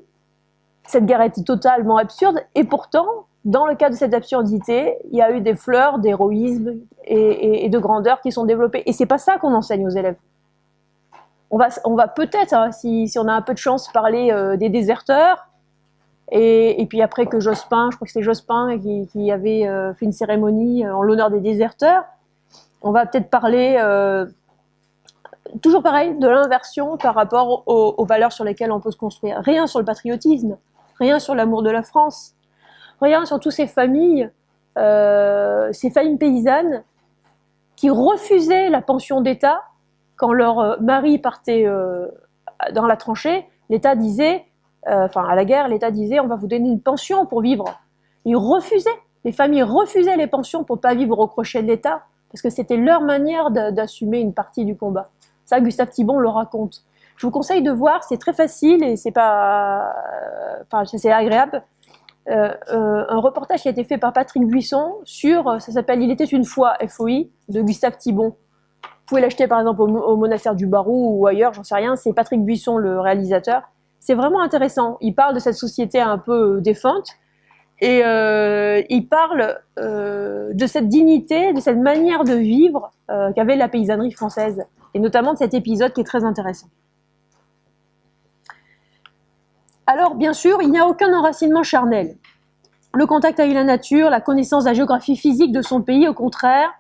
cette guerre était totalement absurde et pourtant, dans le cas de cette absurdité, il y a eu des fleurs d'héroïsme et, de grandeur qui sont développées. Et c'est pas ça qu'on enseigne aux élèves. On va, on va peut-être, hein, si, on a un peu de chance, parler euh, des déserteurs, et, puis après que Jospin, je crois que c'était Jospin qui, avait euh, fait une cérémonie euh, en l'honneur des déserteurs, on va peut-être parler, toujours pareil, de l'inversion par rapport aux, valeurs sur lesquelles on peut se construire. Rien sur le patriotisme, rien sur l'amour de la France, rien sur toutes ces familles, ces familles paysannes qui refusaient la pension d'État quand leur mari partait dans la tranchée. L'État disait euh, enfin à la guerre, l'État disait on va vous donner une pension pour vivre. Ils refusaient, les familles refusaient les pensions pour pas vivre au crochet de l'État, parce que c'était leur manière d'assumer une partie du combat. Ça, Gustave Thibon le raconte. Je vous conseille de voir, c'est très facile et c'est pas, enfin c'est agréable. Euh, euh, un reportage qui a été fait par Patrick Buisson sur, ça s'appelle Il était une fois FOI de Gustave Thibon. Vous pouvez l'acheter par exemple au, monastère du Barou ou ailleurs, j'en sais rien. C'est Patrick Buisson le réalisateur c'est vraiment intéressant. Il parle de cette société un peu défunte et euh, il parle euh, de cette dignité, de cette manière de vivre euh, qu'avait la paysannerie française et notamment de cet épisode qui est très intéressant. Alors, bien sûr, il n'y a aucun enracinement charnel. Le contact avec la nature, la connaissance de la géographie physique de son pays, au contraire,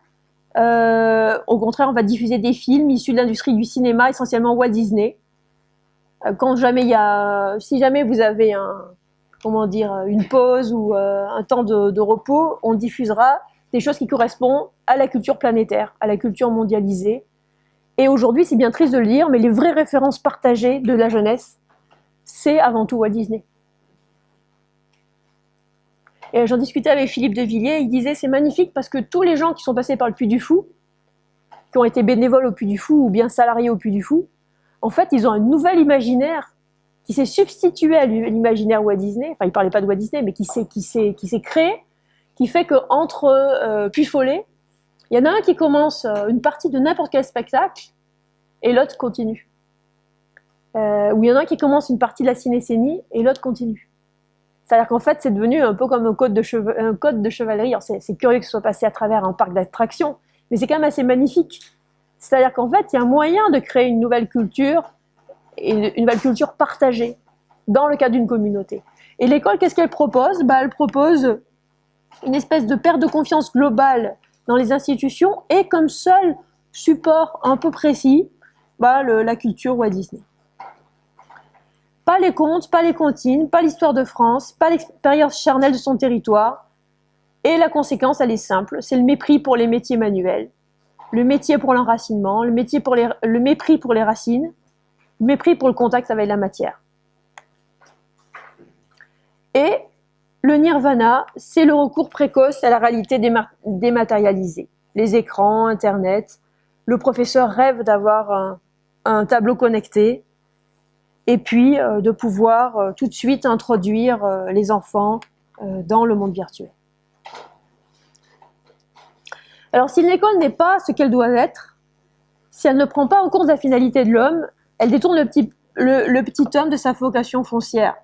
au contraire, on va diffuser des films issus de l'industrie du cinéma, essentiellement Walt Disney, euh, quand jamais il y a, si jamais vous avez un, comment dire, une pause ou euh, un temps de, repos, on diffusera des choses qui correspondent à la culture planétaire, à la culture mondialisée. Et aujourd'hui, c'est bien triste de le dire, mais les vraies références partagées de la jeunesse, c'est avant tout Walt Disney. Et j'en discutais avec Philippe de Villiers, il disait c'est magnifique parce que tous les gens qui sont passés par le Puy du Fou, qui ont été bénévoles au Puy du Fou ou bien salariés au Puy du Fou, en fait, ils ont un nouvel imaginaire qui s'est substitué à l'imaginaire Walt Disney. Enfin, il parlait pas de Walt Disney, mais qui s'est créé, qui fait que entre euh, puis Follet, il y en a un qui commence euh, une partie de n'importe quel spectacle et l'autre continue. Euh, ou il y en a un qui commence une partie de la cinécénie et l'autre continue. C'est-à-dire qu'en fait, c'est devenu un peu comme un code de, chevalerie. C'est curieux que ce soit passé à travers un parc d'attractions, mais c'est quand même assez magnifique. C'est-à-dire qu'en fait, il y a un moyen de créer une nouvelle culture, et une nouvelle culture partagée, dans le cadre d'une communauté. Et l'école, qu'est-ce qu'elle propose? Bah, Elle propose une espèce de perte de confiance globale dans les institutions et comme seul support un peu précis, bah, la culture Walt Disney. Pas les contes, pas les comptines, pas l'histoire de France, pas l'expérience charnelle de son territoire. Et la conséquence, elle est simple, c'est le mépris pour les métiers manuels, le métier pour l'enracinement, le, mépris pour les racines, le mépris pour le contact avec la matière. Et le nirvana, c'est le recours précoce à la réalité dématérialisée. Les écrans, Internet. Le professeur rêve d'avoir un, tableau connecté et puis euh, de pouvoir euh, tout de suite introduire euh, les enfants dans le monde virtuel. Alors si l'école n'est pas ce qu'elle doit être, si elle ne prend pas en compte la finalité de l'homme, elle détourne le petit, le petit homme de sa vocation foncière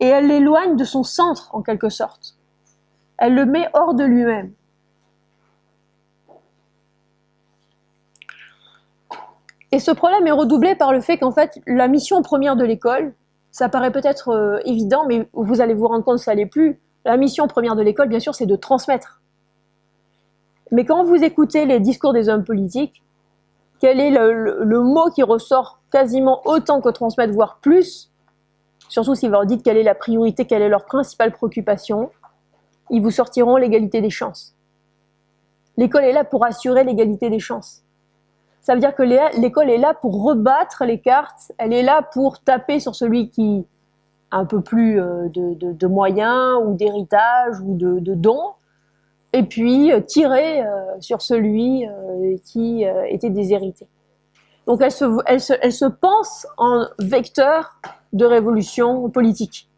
et elle l'éloigne de son centre en quelque sorte. Elle le met hors de lui-même. Et ce problème est redoublé par le fait qu'en fait, la mission première de l'école, ça paraît peut-être euh, évident, mais vous allez vous rendre compte que ça l'est plus. La mission première de l'école, bien sûr, c'est de transmettre. Mais quand vous écoutez les discours des hommes politiques, quel est le mot qui ressort quasiment autant que transmettre, voire plus? Surtout si vous leur dites quelle est la priorité, quelle est leur principale préoccupation, ils vous sortiront l'égalité des chances. L'école est là pour assurer l'égalité des chances. Ça veut dire que l'école est là pour rebattre les cartes, elle est là pour taper sur celui qui a un peu plus euh, de, moyens ou d'héritage ou de, dons, et puis euh, tirer euh, sur celui qui était déshérité. Donc elle se pense en vecteur de révolution politique.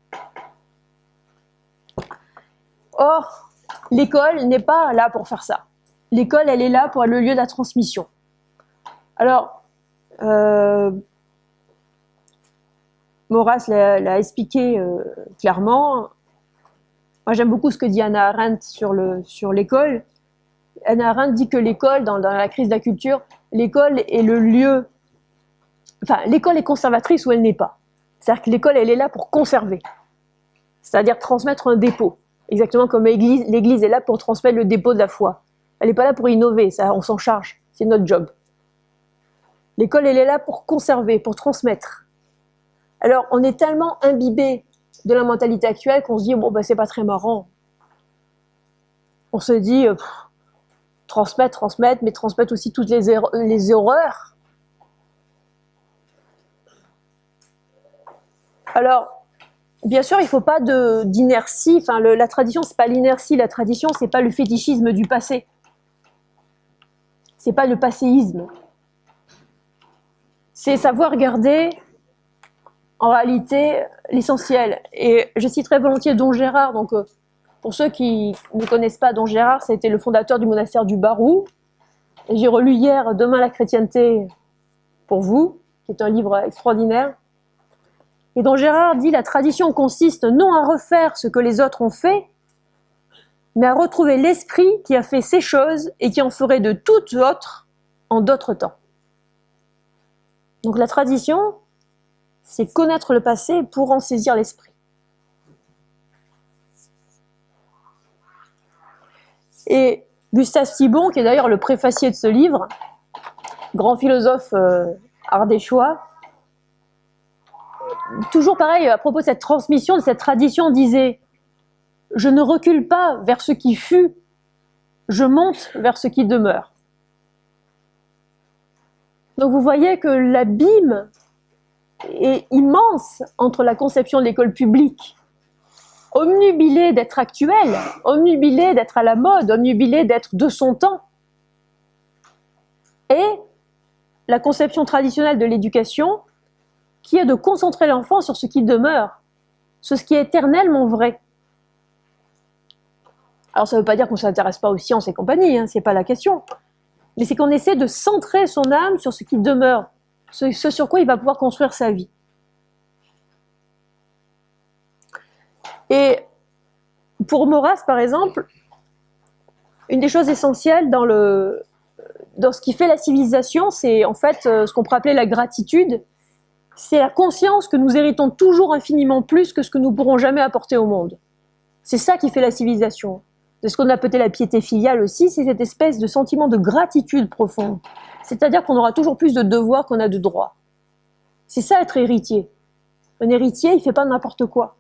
Or, l'école n'est pas là pour faire ça. L'école, elle est là pour être le lieu de la transmission. Alors, euh, Maurras l'a expliqué euh, clairement. Moi, j'aime beaucoup ce que dit Anna Arendt sur l'école. Anna Arendt dit que l'école, dans, dans, la crise de la culture, l'école est le lieu... Enfin, l'école est conservatrice ou elle n'est pas. C'est-à-dire que l'école, elle est là pour conserver, c'est-à-dire transmettre un dépôt, exactement comme l'Église est là pour transmettre le dépôt de la foi. Elle n'est pas là pour innover, ça, on s'en charge, c'est notre job. L'école, elle est là pour conserver, pour transmettre. Alors, on est tellement imbibé de la mentalité actuelle qu'on se dit, bon, ben, c'est pas très marrant. On se dit, euh, transmettre, transmettre, mais transmettre aussi toutes les, erreurs, les horreurs Alors, bien sûr, il ne faut pas d'inertie. Enfin, la tradition, c'est pas l'inertie. La tradition, c'est pas le fétichisme du passé. C'est pas le passéisme. C'est savoir garder, en réalité, l'essentiel. Et je citerai volontiers Don Gérard. Donc, euh, pour ceux qui ne connaissent pas Don Gérard, c'était le fondateur du monastère du Barou. J'ai relu hier Demain la chrétienté pour vous, qui est un livre extraordinaire et dont Gérard dit la tradition consiste non à refaire ce que les autres ont fait, mais à retrouver l'esprit qui a fait ces choses et qui en ferait de toutes autres en d'autres temps. Donc la tradition, c'est connaître le passé pour en saisir l'esprit. Et Gustave Thibon, qui est d'ailleurs le préfacier de ce livre, grand philosophe euh, ardéchois, toujours pareil, à propos de cette transmission, de cette tradition, disait « Je ne recule pas vers ce qui fut, je monte vers ce qui demeure. » Donc vous voyez que l'abîme est immense entre la conception de l'école publique, omnubilée d'être actuelle, omnubilée d'être à la mode, omnubilée d'être de son temps, et la conception traditionnelle de l'éducation qui est de concentrer l'enfant sur ce qui demeure, sur ce qui est éternellement vrai. Alors ça ne veut pas dire qu'on ne s'intéresse pas aux sciences et compagnie, hein, ce n'est pas la question. Mais c'est qu'on essaie de centrer son âme sur ce qui demeure, ce, sur quoi il va pouvoir construire sa vie. Et pour Maurras, par exemple, une des choses essentielles dans, le, dans ce qui fait la civilisation, c'est en fait euh, ce qu'on pourrait appeler la gratitude c'est la conscience que nous héritons toujours infiniment plus que ce que nous pourrons jamais apporter au monde. C'est ça qui fait la civilisation. C'est ce qu'on appelait la piété filiale aussi, c'est cette espèce de sentiment de gratitude profonde. C'est-à-dire qu'on aura toujours plus de devoirs qu'on a de droits. C'est ça être héritier. Un héritier, il fait pas n'importe quoi.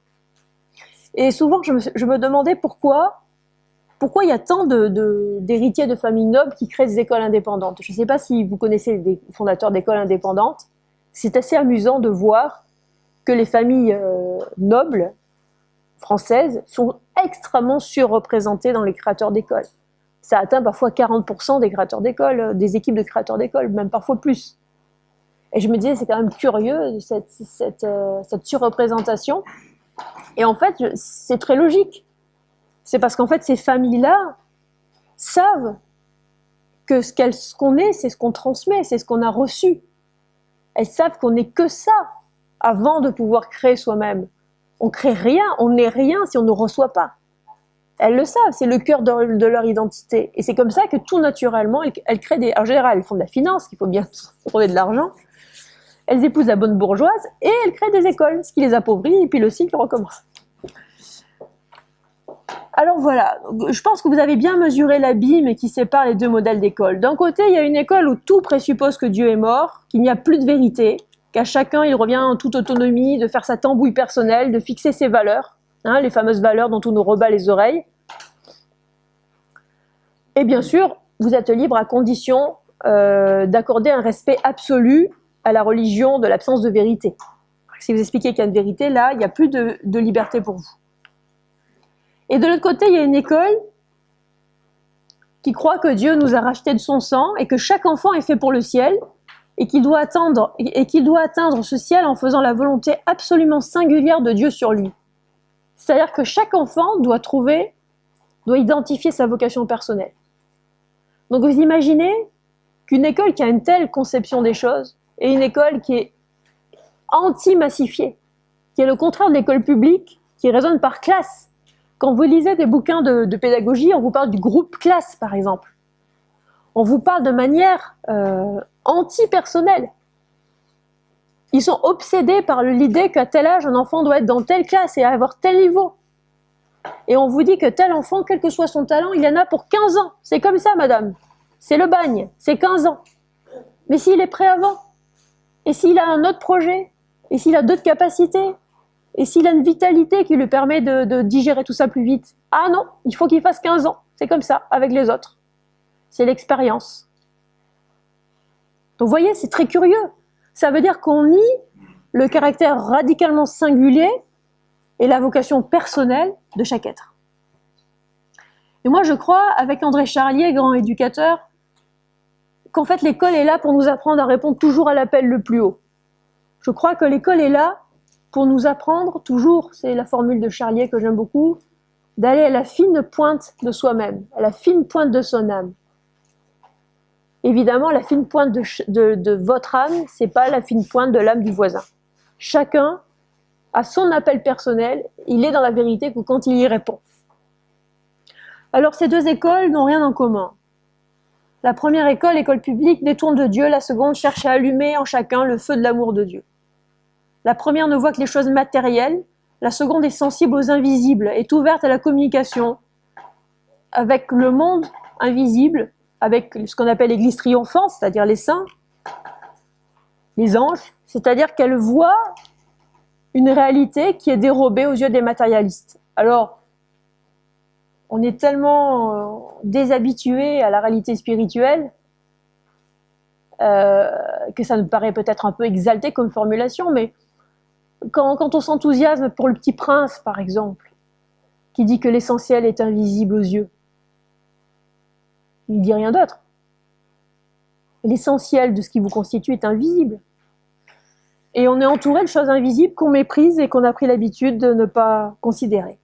Et souvent, je me, demandais pourquoi, pourquoi il y a tant d'héritiers de, de familles nobles qui créent des écoles indépendantes. Je ne sais pas si vous connaissez des fondateurs d'écoles indépendantes. C'est assez amusant de voir que les familles euh, nobles françaises sont extrêmement surreprésentées dans les créateurs d'écoles. Ça atteint parfois 40% des créateurs d'écoles, euh, des équipes de créateurs d'écoles, même parfois plus. Et je me disais, c'est quand même curieux, cette, cette, euh, cette surreprésentation. Et en fait, c'est très logique. C'est parce qu'en fait, ces familles-là savent que ce qu'on est, c'est ce qu'on transmet, c'est ce qu'on a reçu. Elles savent qu'on n'est que ça avant de pouvoir créer soi-même. On crée rien, on n'est rien si on ne reçoit pas. Elles le savent, c'est le cœur de, leur identité. Et c'est comme ça que tout naturellement, elles, créent des... En général, elles font de la finance, qu'il faut bien trouver de l'argent. Elles épousent la bonne bourgeoise et elles créent des écoles, ce qui les appauvrit, et puis le cycle recommence. Alors voilà, je pense que vous avez bien mesuré l'abîme qui sépare les deux modèles d'école. D'un côté, il y a une école où tout présuppose que Dieu est mort, qu'il n'y a plus de vérité, qu'à chacun il revient en toute autonomie de faire sa tambouille personnelle, de fixer ses valeurs, hein, les fameuses valeurs dont on nous rebat les oreilles. Et bien sûr, vous êtes libre à condition euh, d'accorder un respect absolu à la religion de l'absence de vérité. Si vous expliquez qu'il y a une vérité, là, il n'y a plus de liberté pour vous. Et de l'autre côté, il y a une école qui croit que Dieu nous a rachetés de son sang et que chaque enfant est fait pour le ciel et qu'il doit atteindre, et doit atteindre ce ciel en faisant la volonté absolument singulière de Dieu sur lui. C'est-à-dire que chaque enfant doit trouver, doit identifier sa vocation personnelle. Donc vous imaginez qu'une école qui a une telle conception des choses et une école qui est anti-massifiée, qui est le contraire de l'école publique, qui raisonne par classe, quand vous lisez des bouquins de, pédagogie, on vous parle du groupe classe, par exemple. On vous parle de manière euh, anti-personnelle. Ils sont obsédés par l'idée qu'à tel âge, un enfant doit être dans telle classe et avoir tel niveau. Et on vous dit que tel enfant, quel que soit son talent, il en a pour 15 ans. C'est comme ça, madame. C'est le bagne, c'est 15 ans. Mais s'il est prêt avant, et s'il a un autre projet, et s'il a d'autres capacités, et s'il a une vitalité qui lui permet de, digérer tout ça plus vite Ah non, il faut qu'il fasse 15 ans. C'est comme ça, avec les autres. C'est l'expérience. Vous voyez, c'est très curieux. Ça veut dire qu'on nie le caractère radicalement singulier et la vocation personnelle de chaque être. Et moi, je crois, avec André Charlier, grand éducateur, qu'en fait, l'école est là pour nous apprendre à répondre toujours à l'appel le plus haut. Je crois que l'école est là pour nous apprendre toujours, c'est la formule de Charlier que j'aime beaucoup, d'aller à la fine pointe de soi-même, à la fine pointe de son âme. Évidemment, la fine pointe de, votre âme, c'est pas la fine pointe de l'âme du voisin. Chacun a son appel personnel, il est dans la vérité que quand il y répond. Alors ces deux écoles n'ont rien en commun. La première école, école publique, détourne de Dieu, la seconde cherche à allumer en chacun le feu de l'amour de Dieu. La première ne voit que les choses matérielles, la seconde est sensible aux invisibles, est ouverte à la communication avec le monde invisible, avec ce qu'on appelle l'église triomphante, c'est-à-dire les saints, les anges, c'est-à-dire qu'elle voit une réalité qui est dérobée aux yeux des matérialistes. Alors, on est tellement euh, déshabitué à la réalité spirituelle euh, que ça nous paraît peut-être un peu exalté comme formulation, mais quand, on s'enthousiasme pour le petit prince, par exemple, qui dit que l'essentiel est invisible aux yeux, il ne dit rien d'autre. L'essentiel de ce qui vous constitue est invisible. Et on est entouré de choses invisibles qu'on méprise et qu'on a pris l'habitude de ne pas considérer.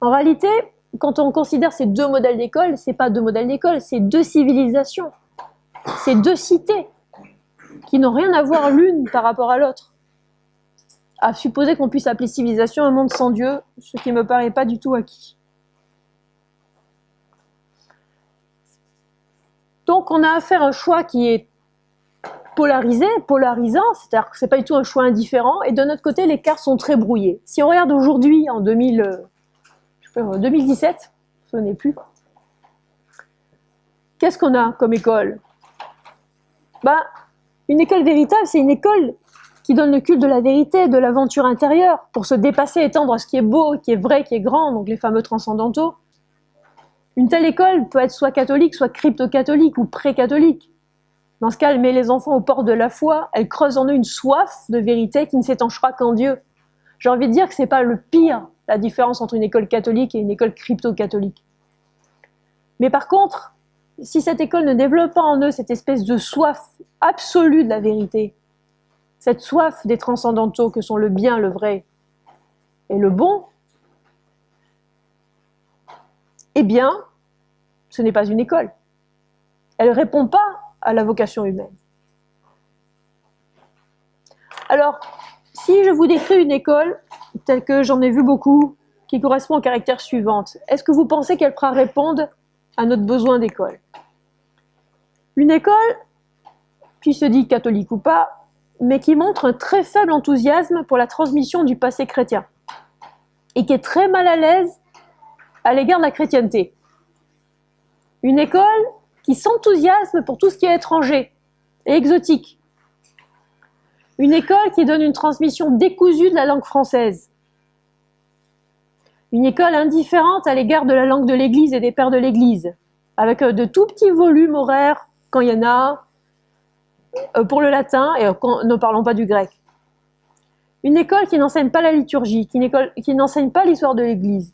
En réalité, quand on considère ces deux modèles d'école, ce n'est pas deux modèles d'école, c'est deux civilisations, c'est deux cités qui n'ont rien à voir l'une par rapport à l'autre. À supposer qu'on puisse appeler civilisation un monde sans Dieu, ce qui ne me paraît pas du tout acquis. Donc on a à faire un choix qui est polarisé, polarisant, c'est-à-dire que c'est pas du tout un choix indifférent, et de notre côté, les cartes sont très brouillées. Si on regarde aujourd'hui, en 2000, 2017, ce n'est plus, qu'est-ce qu'on a comme école? Bah, Une école véritable, c'est une école qui donne le culte de la vérité, de l'aventure intérieure, pour se dépasser, étendre à ce qui est beau, qui est vrai, qui est grand, donc les fameux transcendantaux. Une telle école peut être soit catholique, soit crypto-catholique ou pré-catholique. Dans ce cas, elle met les enfants au port de la foi, elle creuse en eux une soif de vérité qui ne s'étanchera qu'en Dieu. J'ai envie de dire que c'est pas le pire, la différence entre une école catholique et une école crypto-catholique. Mais par contre, si cette école ne développe pas en eux cette espèce de soif absolue de la vérité, cette soif des transcendantaux que sont le bien, le vrai et le bon, eh bien, ce n'est pas une école. Elle ne répond pas à la vocation humaine. Alors, si je vous décris une école, telle que j'en ai vu beaucoup, qui correspond au caractère suivante, est-ce que vous pensez qu'elle pourra répondre à notre besoin d'école? Une école qui se dit catholique ou pas, mais qui montre un très faible enthousiasme pour la transmission du passé chrétien et qui est très mal à l'aise à l'égard de la chrétienté. Une école qui s'enthousiasme pour tout ce qui est étranger et exotique. Une école qui donne une transmission décousue de la langue française. Une école indifférente à l'égard de la langue de l'Église et des pères de l'Église, avec euh, de tout petits volumes horaires quand il y en a, euh, pour le latin, et ne parlons pas du grec. Une école qui n'enseigne pas la liturgie, qui n'enseigne pas l'histoire de l'Église.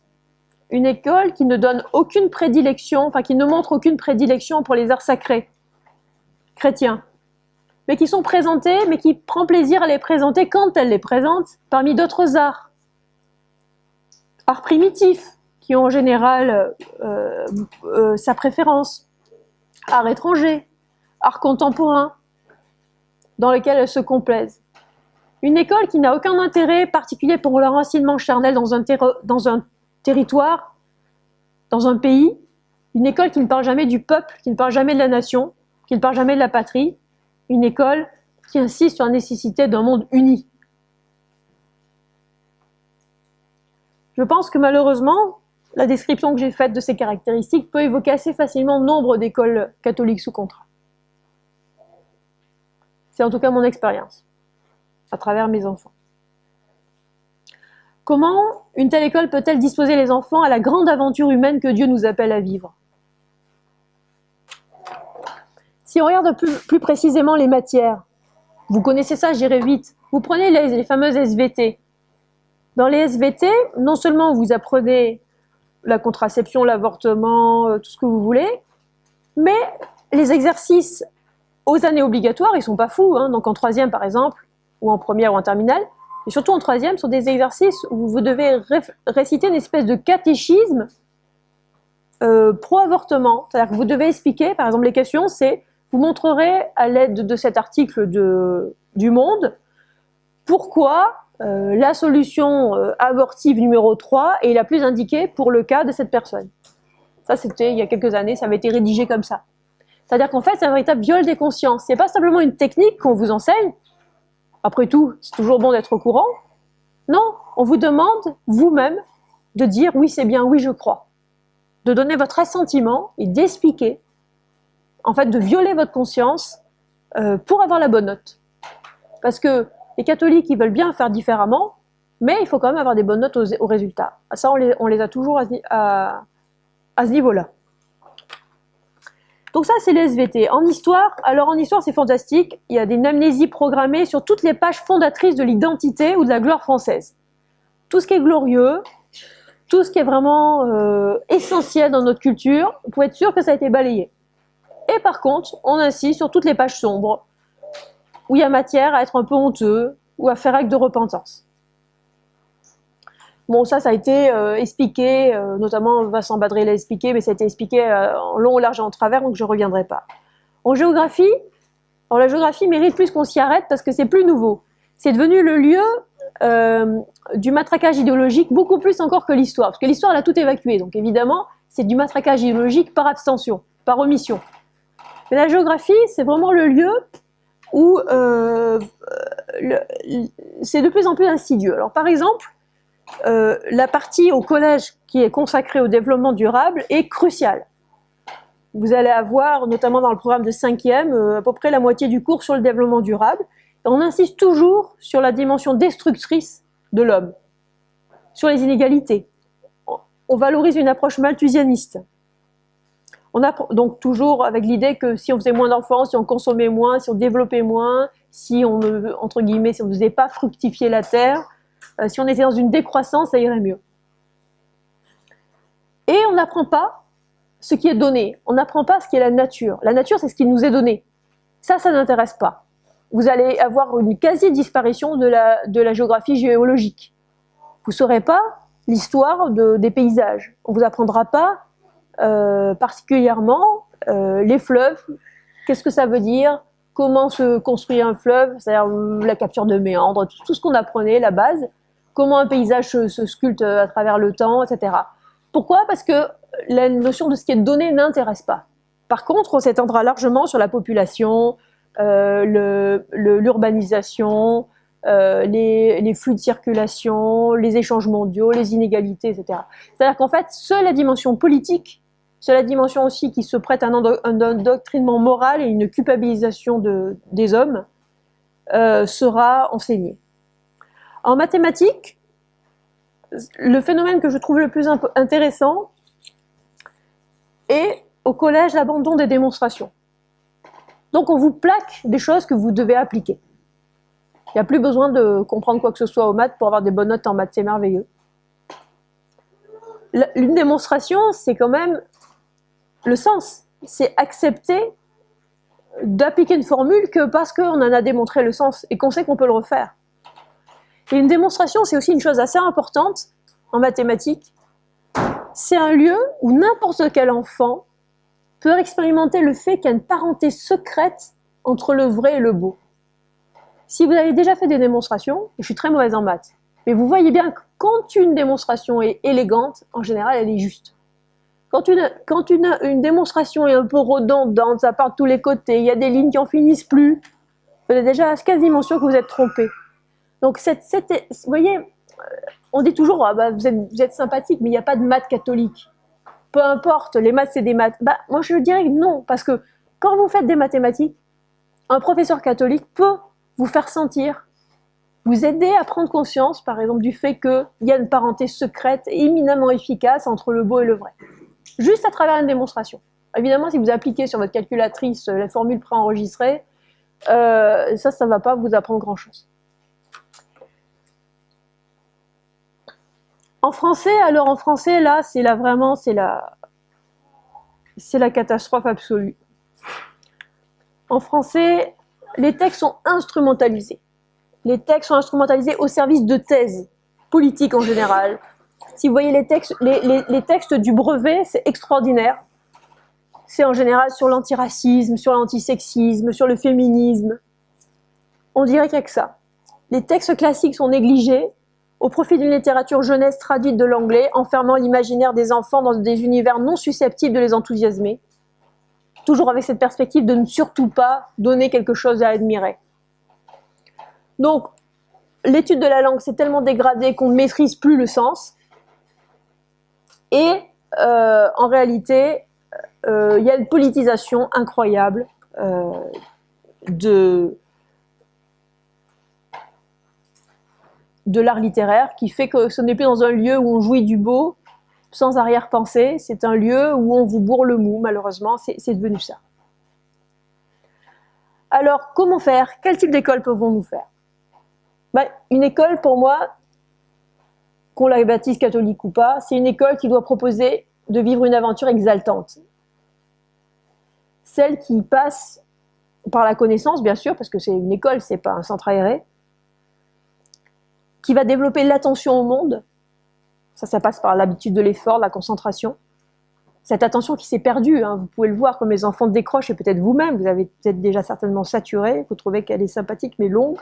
Une école qui ne donne aucune prédilection, enfin qui ne montre aucune prédilection pour les arts sacrés chrétiens, mais qui sont présentés, mais qui prend plaisir à les présenter quand elle les présente parmi d'autres arts. Arts primitifs, qui ont en général euh, euh, sa préférence. Arts étrangers, arts contemporains, dans lesquels elles se complaisent. Une école qui n'a aucun intérêt particulier pour leur charnel dans un, dans territoire, dans un pays, une école qui ne parle jamais du peuple, qui ne parle jamais de la nation, qui ne parle jamais de la patrie, une école qui insiste sur la nécessité d'un monde uni. Je pense que malheureusement, la description que j'ai faite de ces caractéristiques peut évoquer assez facilement nombre d'écoles catholiques sous contrat. C'est en tout cas mon expérience, à travers mes enfants. Comment une telle école peut-elle disposer les enfants à la grande aventure humaine que Dieu nous appelle à vivre? Si on regarde plus, précisément les matières, vous connaissez ça, j'irai vite. Vous prenez les, fameuses SVT. Dans les SVT, non seulement vous apprenez la contraception, l'avortement, euh, tout ce que vous voulez, mais les exercices aux années obligatoires, ils sont pas fous. Hein. donc en troisième par exemple, ou en première ou en terminale, et surtout en troisième, sont des exercices où vous devez réciter une espèce de catéchisme euh, pro-avortement. C'est-à-dire que vous devez expliquer, par exemple les questions, c'est, vous montrerez à l'aide de cet article de, du Monde, pourquoi euh, la solution euh, abortive numéro 3 est la plus indiquée pour le cas de cette personne. Ça, c'était il y a quelques années, ça avait été rédigé comme ça. C'est-à-dire qu'en fait, c'est un véritable viol des consciences. C'est pas simplement une technique qu'on vous enseigne. Après tout, c'est toujours bon d'être au courant. Non, on vous demande vous-même de dire oui, c'est bien, oui, je crois. De donner votre assentiment et d'expliquer, en fait, de violer votre conscience euh, pour avoir la bonne note. Parce que les catholiques, ils veulent bien faire différemment, mais il faut quand même avoir des bonnes notes aux, résultats. Ça, on les, a toujours à ce niveau-là. Donc ça, c'est les SVT. En histoire, alors en histoire, c'est fantastique. Il y a des amnésies programmées sur toutes les pages fondatrices de l'identité ou de la gloire française. Tout ce qui est glorieux, tout ce qui est vraiment euh, essentiel dans notre culture, vous pouvez être sûr que ça a été balayé. Et par contre, on insiste sur toutes les pages sombres, où il y a matière à être un peu honteux ou à faire acte de repentance. Bon, ça, ça a été euh, expliqué, euh, notamment Vincent Badré l'a expliqué, mais ça a été expliqué euh, en long, large et en travers, donc je ne reviendrai pas. En géographie, la géographie mérite plus qu'on s'y arrête parce que c'est plus nouveau. C'est devenu le lieu du matraquage idéologique, beaucoup plus encore que l'histoire, parce que l'histoire, elle a tout évacué, donc évidemment, c'est du matraquage idéologique par abstention, par omission. Mais la géographie, c'est vraiment le lieu où c'est de plus en plus insidieux. Alors par exemple, la partie au collège qui est consacrée au développement durable est cruciale. Vous allez avoir, notamment dans le programme de 5e, à peu près la moitié du cours sur le développement durable. on insiste toujours sur la dimension destructrice de l'homme, sur les inégalités. On valorise une approche malthusianiste. On a donc toujours avec l'idée que si on faisait moins d'enfants, si on consommait moins, si on développait moins, si on ne, entre guillemets, si on ne faisait pas fructifier la terre, euh, si on était dans une décroissance, ça irait mieux. Et on n'apprend pas ce qui est donné. On n'apprend pas ce qui est la nature. La nature, c'est ce qui nous est donné. Ça, ça n'intéresse pas. Vous allez avoir une quasi-disparition de la, de la géographie géologique. Vous ne saurez pas l'histoire de, des paysages. On ne vous apprendra pas euh, particulièrement euh, les fleuves, qu'est-ce que ça veut dire, comment se construit un fleuve, c'est-à-dire la capture de méandres, tout, ce qu'on apprenait, la base, comment un paysage se, sculpte à travers le temps, etc. Pourquoi? Parce que la notion de ce qui est donné n'intéresse pas. Par contre, on s'étendra largement sur la population, euh, l'urbanisation, euh, les, flux de circulation, les échanges mondiaux, les inégalités, etc. C'est-à-dire qu'en fait, seule la dimension politique c'est la dimension aussi qui se prête à un, un, doctrinement moral et une culpabilisation de, des hommes euh, sera enseignée. En mathématiques, le phénomène que je trouve le plus intéressant est au collège l'abandon des démonstrations. Donc on vous plaque des choses que vous devez appliquer. Il n'y a plus besoin de comprendre quoi que ce soit aux maths pour avoir des bonnes notes en maths, c'est merveilleux. Une démonstration, c'est quand même le sens, c'est accepter d'appliquer une formule que parce qu'on en a démontré le sens et qu'on sait qu'on peut le refaire. Et une démonstration, c'est aussi une chose assez importante en mathématiques. C'est un lieu où n'importe quel enfant peut expérimenter le fait qu'il y a une parenté secrète entre le vrai et le beau. Si vous avez déjà fait des démonstrations, et je suis très mauvaise en maths, mais vous voyez bien que quand une démonstration est élégante, en général, elle est juste. Quand, une, quand une, une, démonstration est un peu redondante, ça part de tous les côtés, il y a des lignes qui en finissent plus, vous êtes déjà quasiment sûr que vous êtes trompé. Donc, cette, vous voyez, euh, on dit toujours, ah bah, vous, êtes, sympathique, mais il n'y a pas de maths catholiques. Peu importe, les maths, c'est des maths. Bah, moi, je dirais non, parce que quand vous faites des mathématiques, un professeur catholique peut vous faire sentir, vous aider à prendre conscience, par exemple, du fait qu'il y a une parenté secrète éminemment efficace entre le beau et le vrai juste à travers une démonstration. Évidemment, si vous appliquez sur votre calculatrice euh, la formule préenregistrée, euh, ça, ça ne va pas vous apprendre grand-chose. En français, alors en français, là, c'est là vraiment, c'est la, c'est la catastrophe absolue. En français, les textes sont instrumentalisés. Les textes sont instrumentalisés au service de thèses politiques en général, si vous voyez les textes, les, textes du brevet, c'est extraordinaire. C'est en général sur l'antiracisme, sur l'antisexisme, sur le féminisme. On dirait qu'il n'y a que ça. Les textes classiques sont négligés au profit d'une littérature jeunesse traduite de l'anglais, enfermant l'imaginaire des enfants dans des univers non susceptibles de les enthousiasmer. Toujours avec cette perspective de ne surtout pas donner quelque chose à admirer. Donc, l'étude de la langue s'est tellement dégradée qu'on ne maîtrise plus le sens. Et euh, en réalité, euh, il y a une politisation incroyable euh, de, de l'art littéraire qui fait que ce n'est plus dans un lieu où on jouit du beau sans arrière-pensée, c'est un lieu où on vous bourre le mou, malheureusement, c'est devenu ça. Alors, comment faire? Quel type d'école pouvons-nous faire? Ben, Une école, pour moi, qu'on la baptise catholique ou pas, c'est une école qui doit proposer de vivre une aventure exaltante. Celle qui passe par la connaissance, bien sûr, parce que c'est une école, c'est pas un centre aéré, qui va développer l'attention au monde. Ça, ça passe par l'habitude de l'effort, la concentration. Cette attention qui s'est perdue, hein, vous pouvez le voir comme les enfants décrochent, et peut-être vous-même, vous avez peut-être déjà certainement saturé, vous trouvez qu'elle est sympathique mais longue.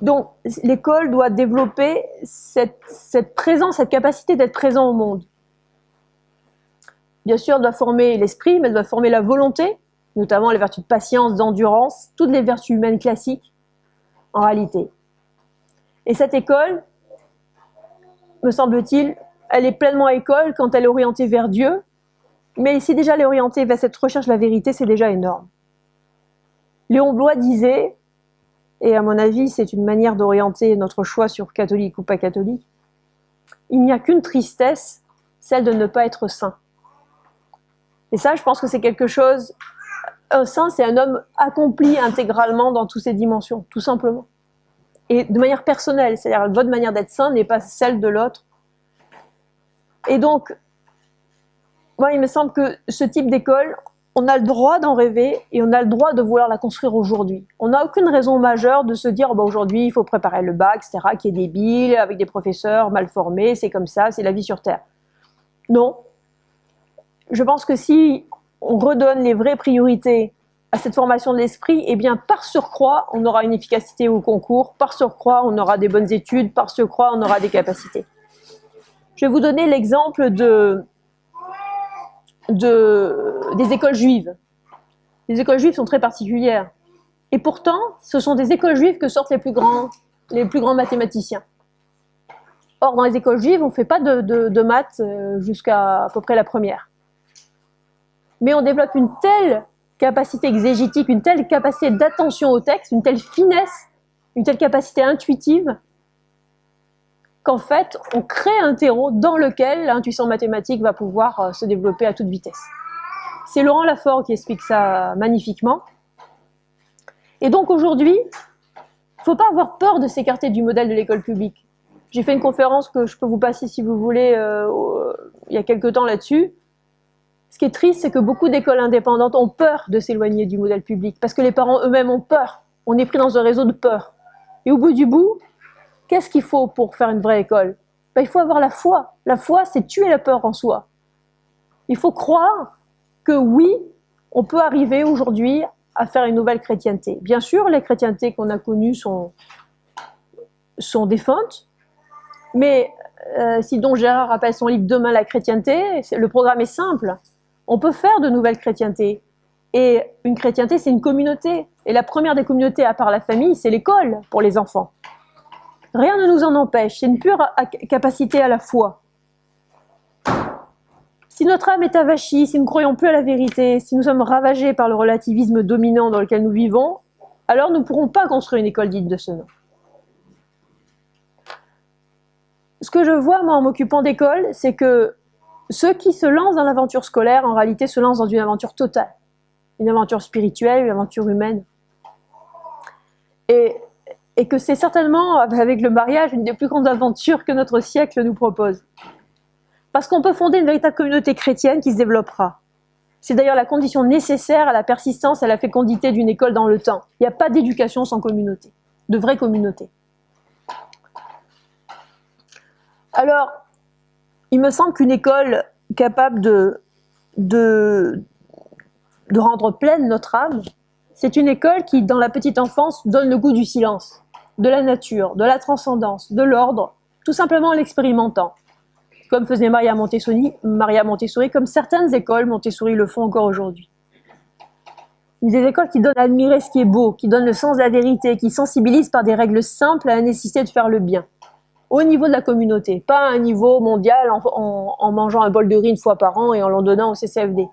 Donc, l'école doit développer cette, présence, cette capacité d'être présent au monde. Bien sûr, elle doit former l'esprit, mais elle doit former la volonté, notamment les vertus de patience, d'endurance, toutes les vertus humaines classiques, en réalité. Et cette école, me semble-t-il, elle est pleinement école quand elle est orientée vers Dieu, mais si déjà elle est orientée vers cette recherche de la vérité, c'est déjà énorme. Léon Blois disait, et à mon avis c'est une manière d'orienter notre choix sur catholique ou pas catholique, il n'y a qu'une tristesse, celle de ne pas être saint. Et ça, je pense que c'est quelque chose, un saint, c'est un homme accompli intégralement dans toutes ses dimensions, tout simplement. Et de manière personnelle, c'est-à-dire votre manière d'être saint n'est pas celle de l'autre. Et donc, moi, il me semble que ce type d'école, on a le droit d'en rêver et on a le droit de vouloir la construire aujourd'hui. On n'a aucune raison majeure de se dire bah, aujourd'hui il faut préparer le bac, etc., qui est débile, avec des professeurs mal formés, c'est comme ça, c'est la vie sur Terre. Non. Je pense que si on redonne les vraies priorités à cette formation de l'esprit, eh bien par surcroît, on aura une efficacité au concours, par surcroît, on aura des bonnes études, par surcroît, on aura des capacités. Je vais vous donner l'exemple de, de, des écoles juives. Les écoles juives sont très particulières. Et pourtant, ce sont des écoles juives que sortent les plus grands, les plus grands mathématiciens. Or, dans les écoles juives, on ne fait pas de, de, maths euh, jusqu'à à peu près la première. Mais on développe une telle capacité exégétique, une telle capacité d'attention au texte, une telle finesse, une telle capacité intuitive, qu'en fait, on crée un terreau dans lequel l'intuition mathématique va pouvoir euh, se développer à toute vitesse. C'est Laurent Lafort qui explique ça magnifiquement. Et donc aujourd'hui, il ne faut pas avoir peur de s'écarter du modèle de l'école publique. J'ai fait une conférence que je peux vous passer si vous voulez euh, il y a quelques temps là-dessus. Ce qui est triste, c'est que beaucoup d'écoles indépendantes ont peur de s'éloigner du modèle public parce que les parents eux-mêmes ont peur. On est pris dans un réseau de peur. Et au bout du bout, Qu'est-ce qu'il faut pour faire une vraie école? Ben, Il faut avoir la foi. La foi, c'est tuer la peur en soi. Il faut croire que oui, on peut arriver aujourd'hui à faire une nouvelle chrétienté. Bien sûr, les chrétientés qu'on a connues sont, sont défuntes, mais euh, si Don Gérard rappelle son livre Demain la chrétienté, le programme est simple. On peut faire de nouvelles chrétientés. Et une chrétienté, c'est une communauté. Et la première des communautés, à part la famille, c'est l'école pour les enfants. Rien ne nous en empêche, c'est une pure capacité à la foi. Si notre âme est avachie, si nous ne croyons plus à la vérité, si nous sommes ravagés par le relativisme dominant dans lequel nous vivons, alors nous ne pourrons pas construire une école dite de ce nom. Ce que je vois, moi, en m'occupant d'école, c'est que ceux qui se lancent dans l'aventure scolaire, en réalité, se lancent dans une aventure totale. Une aventure spirituelle, une aventure humaine. Et que c'est certainement, avec le mariage, une des plus grandes aventures que notre siècle nous propose. Parce qu'on peut fonder une véritable communauté chrétienne qui se développera. C'est d'ailleurs la condition nécessaire à la persistance et à la fécondité d'une école dans le temps. Il n'y a pas d'éducation sans communauté, de vraie communauté. Alors, il me semble qu'une école capable de, de, rendre pleine notre âme, c'est une école qui, dans la petite enfance, donne le goût du silence de la nature, de la transcendance, de l'ordre, tout simplement en l'expérimentant. Comme faisait Maria Montessori, Maria Montessori, comme certaines écoles Montessori le font encore aujourd'hui. Des écoles qui donnent à admirer ce qui est beau, qui donnent le sens de la vérité, qui sensibilisent par des règles simples à la nécessité de faire le bien. Au niveau de la communauté, pas à un niveau mondial en, mangeant un bol de riz une fois par an et en l'en donnant au CCFD.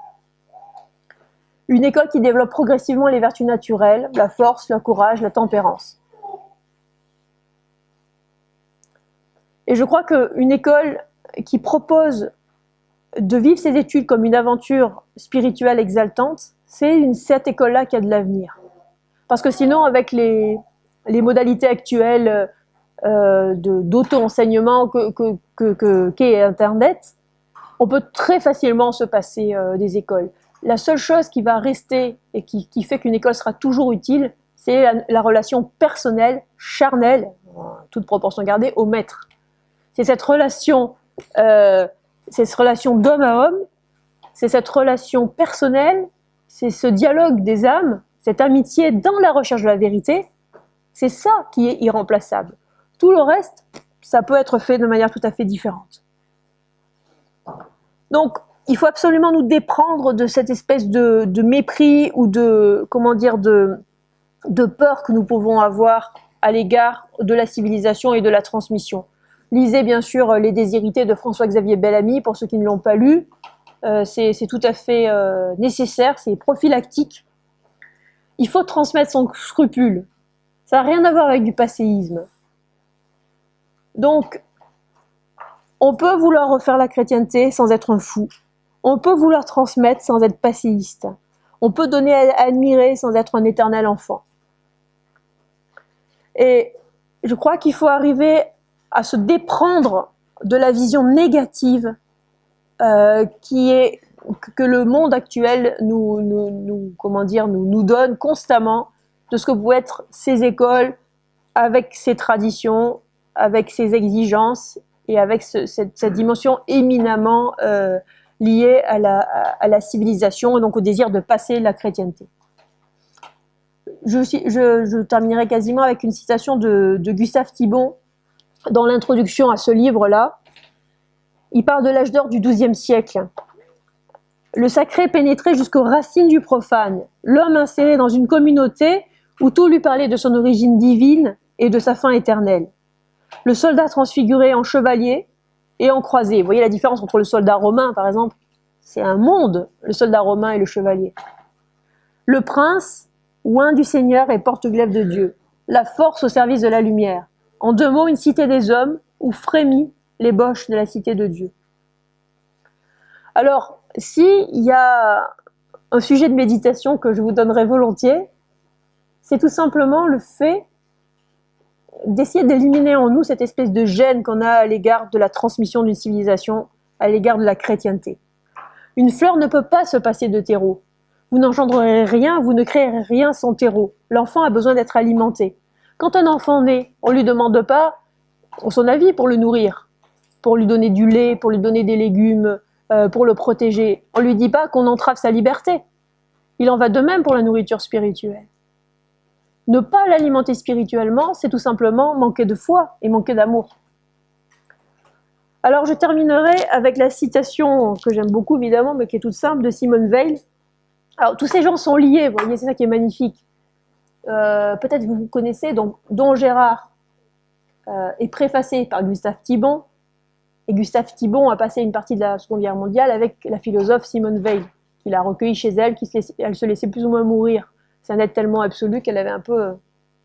Une école qui développe progressivement les vertus naturelles, la force, le courage, la tempérance. Et je crois qu'une école qui propose de vivre ses études comme une aventure spirituelle exaltante, c'est cette école-là qui a de l'avenir. Parce que sinon, avec les, modalités actuelles d'auto-enseignement qu'est que, que, Internet, on peut très facilement se passer euh, des écoles. La seule chose qui va rester et qui, fait qu'une école sera toujours utile, c'est la, la, relation personnelle, charnelle, toute proportion gardée, au maître c'est cette relation, euh, cette relation d'homme à homme, c'est cette relation personnelle, c'est ce dialogue des âmes, cette amitié dans la recherche de la vérité, c'est ça qui est irremplaçable. Tout le reste, ça peut être fait de manière tout à fait différente. Donc, il faut absolument nous déprendre de cette espèce de, mépris ou de, comment dire, de, peur que nous pouvons avoir à l'égard de la civilisation et de la transmission. Lisez bien sûr Les Désirités de François-Xavier Bellamy, pour ceux qui ne l'ont pas lu. Euh, c'est tout à fait euh, nécessaire, c'est prophylactique. Il faut transmettre son scrupule. Ça n'a rien à voir avec du passéisme. Donc, on peut vouloir refaire la chrétienté sans être un fou. On peut vouloir transmettre sans être passéiste. On peut donner à admirer sans être un éternel enfant. Et je crois qu'il faut arriver à se déprendre de la vision négative euh, qui est que le monde actuel nous, nous, donne constamment de ce que peuvent être ces écoles avec ses traditions, avec ses exigences et avec cette, dimension éminemment euh, liée à la, civilisation et donc au désir de passer la chrétienté. Je, terminerai quasiment avec une citation de, Gustave Thibon dans l'introduction à ce livre-là. Il parle de l'âge d'or du XIIe siècle. Le sacré pénétrait jusqu'aux racines du profane. L'homme inséré dans une communauté où tout lui parlait de son origine divine et de sa fin éternelle. Le soldat transfiguré en chevalier et en croisé. Vous voyez la différence entre le soldat romain, par exemple? C'est un monde, le soldat romain et le chevalier. Le prince, oint du Seigneur et porte-glaive de Dieu. La force au service de la lumière. En deux mots, une cité des hommes où frémit l'ébauche de la cité de Dieu. Alors, s'il y a un sujet de méditation que je vous donnerai volontiers, c'est tout simplement le fait d'essayer d'éliminer en nous cette espèce de gêne qu'on a à l'égard de la transmission d'une civilisation, à l'égard de la chrétienté. Une fleur ne peut pas se passer de terreau. Vous n'engendrerez rien, vous ne créerez rien sans terreau. L'enfant a besoin d'être alimenté. Quand un enfant naît, on ne lui demande pas son avis pour le nourrir, pour lui donner du lait, pour lui donner des légumes, euh, pour le protéger. On ne lui dit pas qu'on entrave sa liberté. Il en va de même pour la nourriture spirituelle. Ne pas l'alimenter spirituellement, c'est tout simplement manquer de foi et manquer d'amour. Alors je terminerai avec la citation que j'aime beaucoup évidemment, mais qui est toute simple, de Simone Veil. Alors tous ces gens sont liés, vous voyez, c'est ça qui est magnifique. Euh, peut-être vous vous connaissez, donc Don Gérard euh, est préfacé par Gustave Thibon, et Gustave Thibon a passé une partie de la Seconde Guerre mondiale avec la philosophe Simone Veil, qu'il a recueilli chez elle, qui se laissait plus ou moins mourir un être tellement absolu qu'elle avait un peu euh,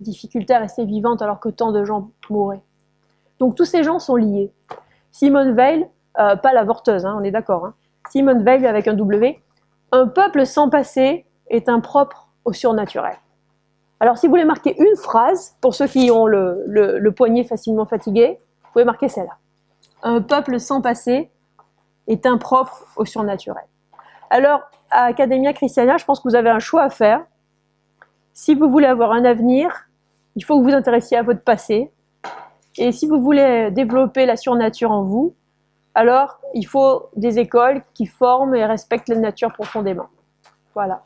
difficulté à rester vivante alors que tant de gens mouraient. Donc tous ces gens sont liés. Simone Veil, euh, pas l'avorteuse, hein, on est d'accord, hein. Simone Veil avec un W, un peuple sans passé est impropre au surnaturel. Alors si vous voulez marquer une phrase, pour ceux qui ont le, le poignet facilement fatigué, vous pouvez marquer celle-là. Un peuple sans passé est impropre au surnaturel. Alors, à Academia Christiana, je pense que vous avez un choix à faire. Si vous voulez avoir un avenir, il faut que vous vous intéressiez à votre passé. Et si vous voulez développer la surnature en vous, alors il faut des écoles qui forment et respectent la nature profondément. Voilà.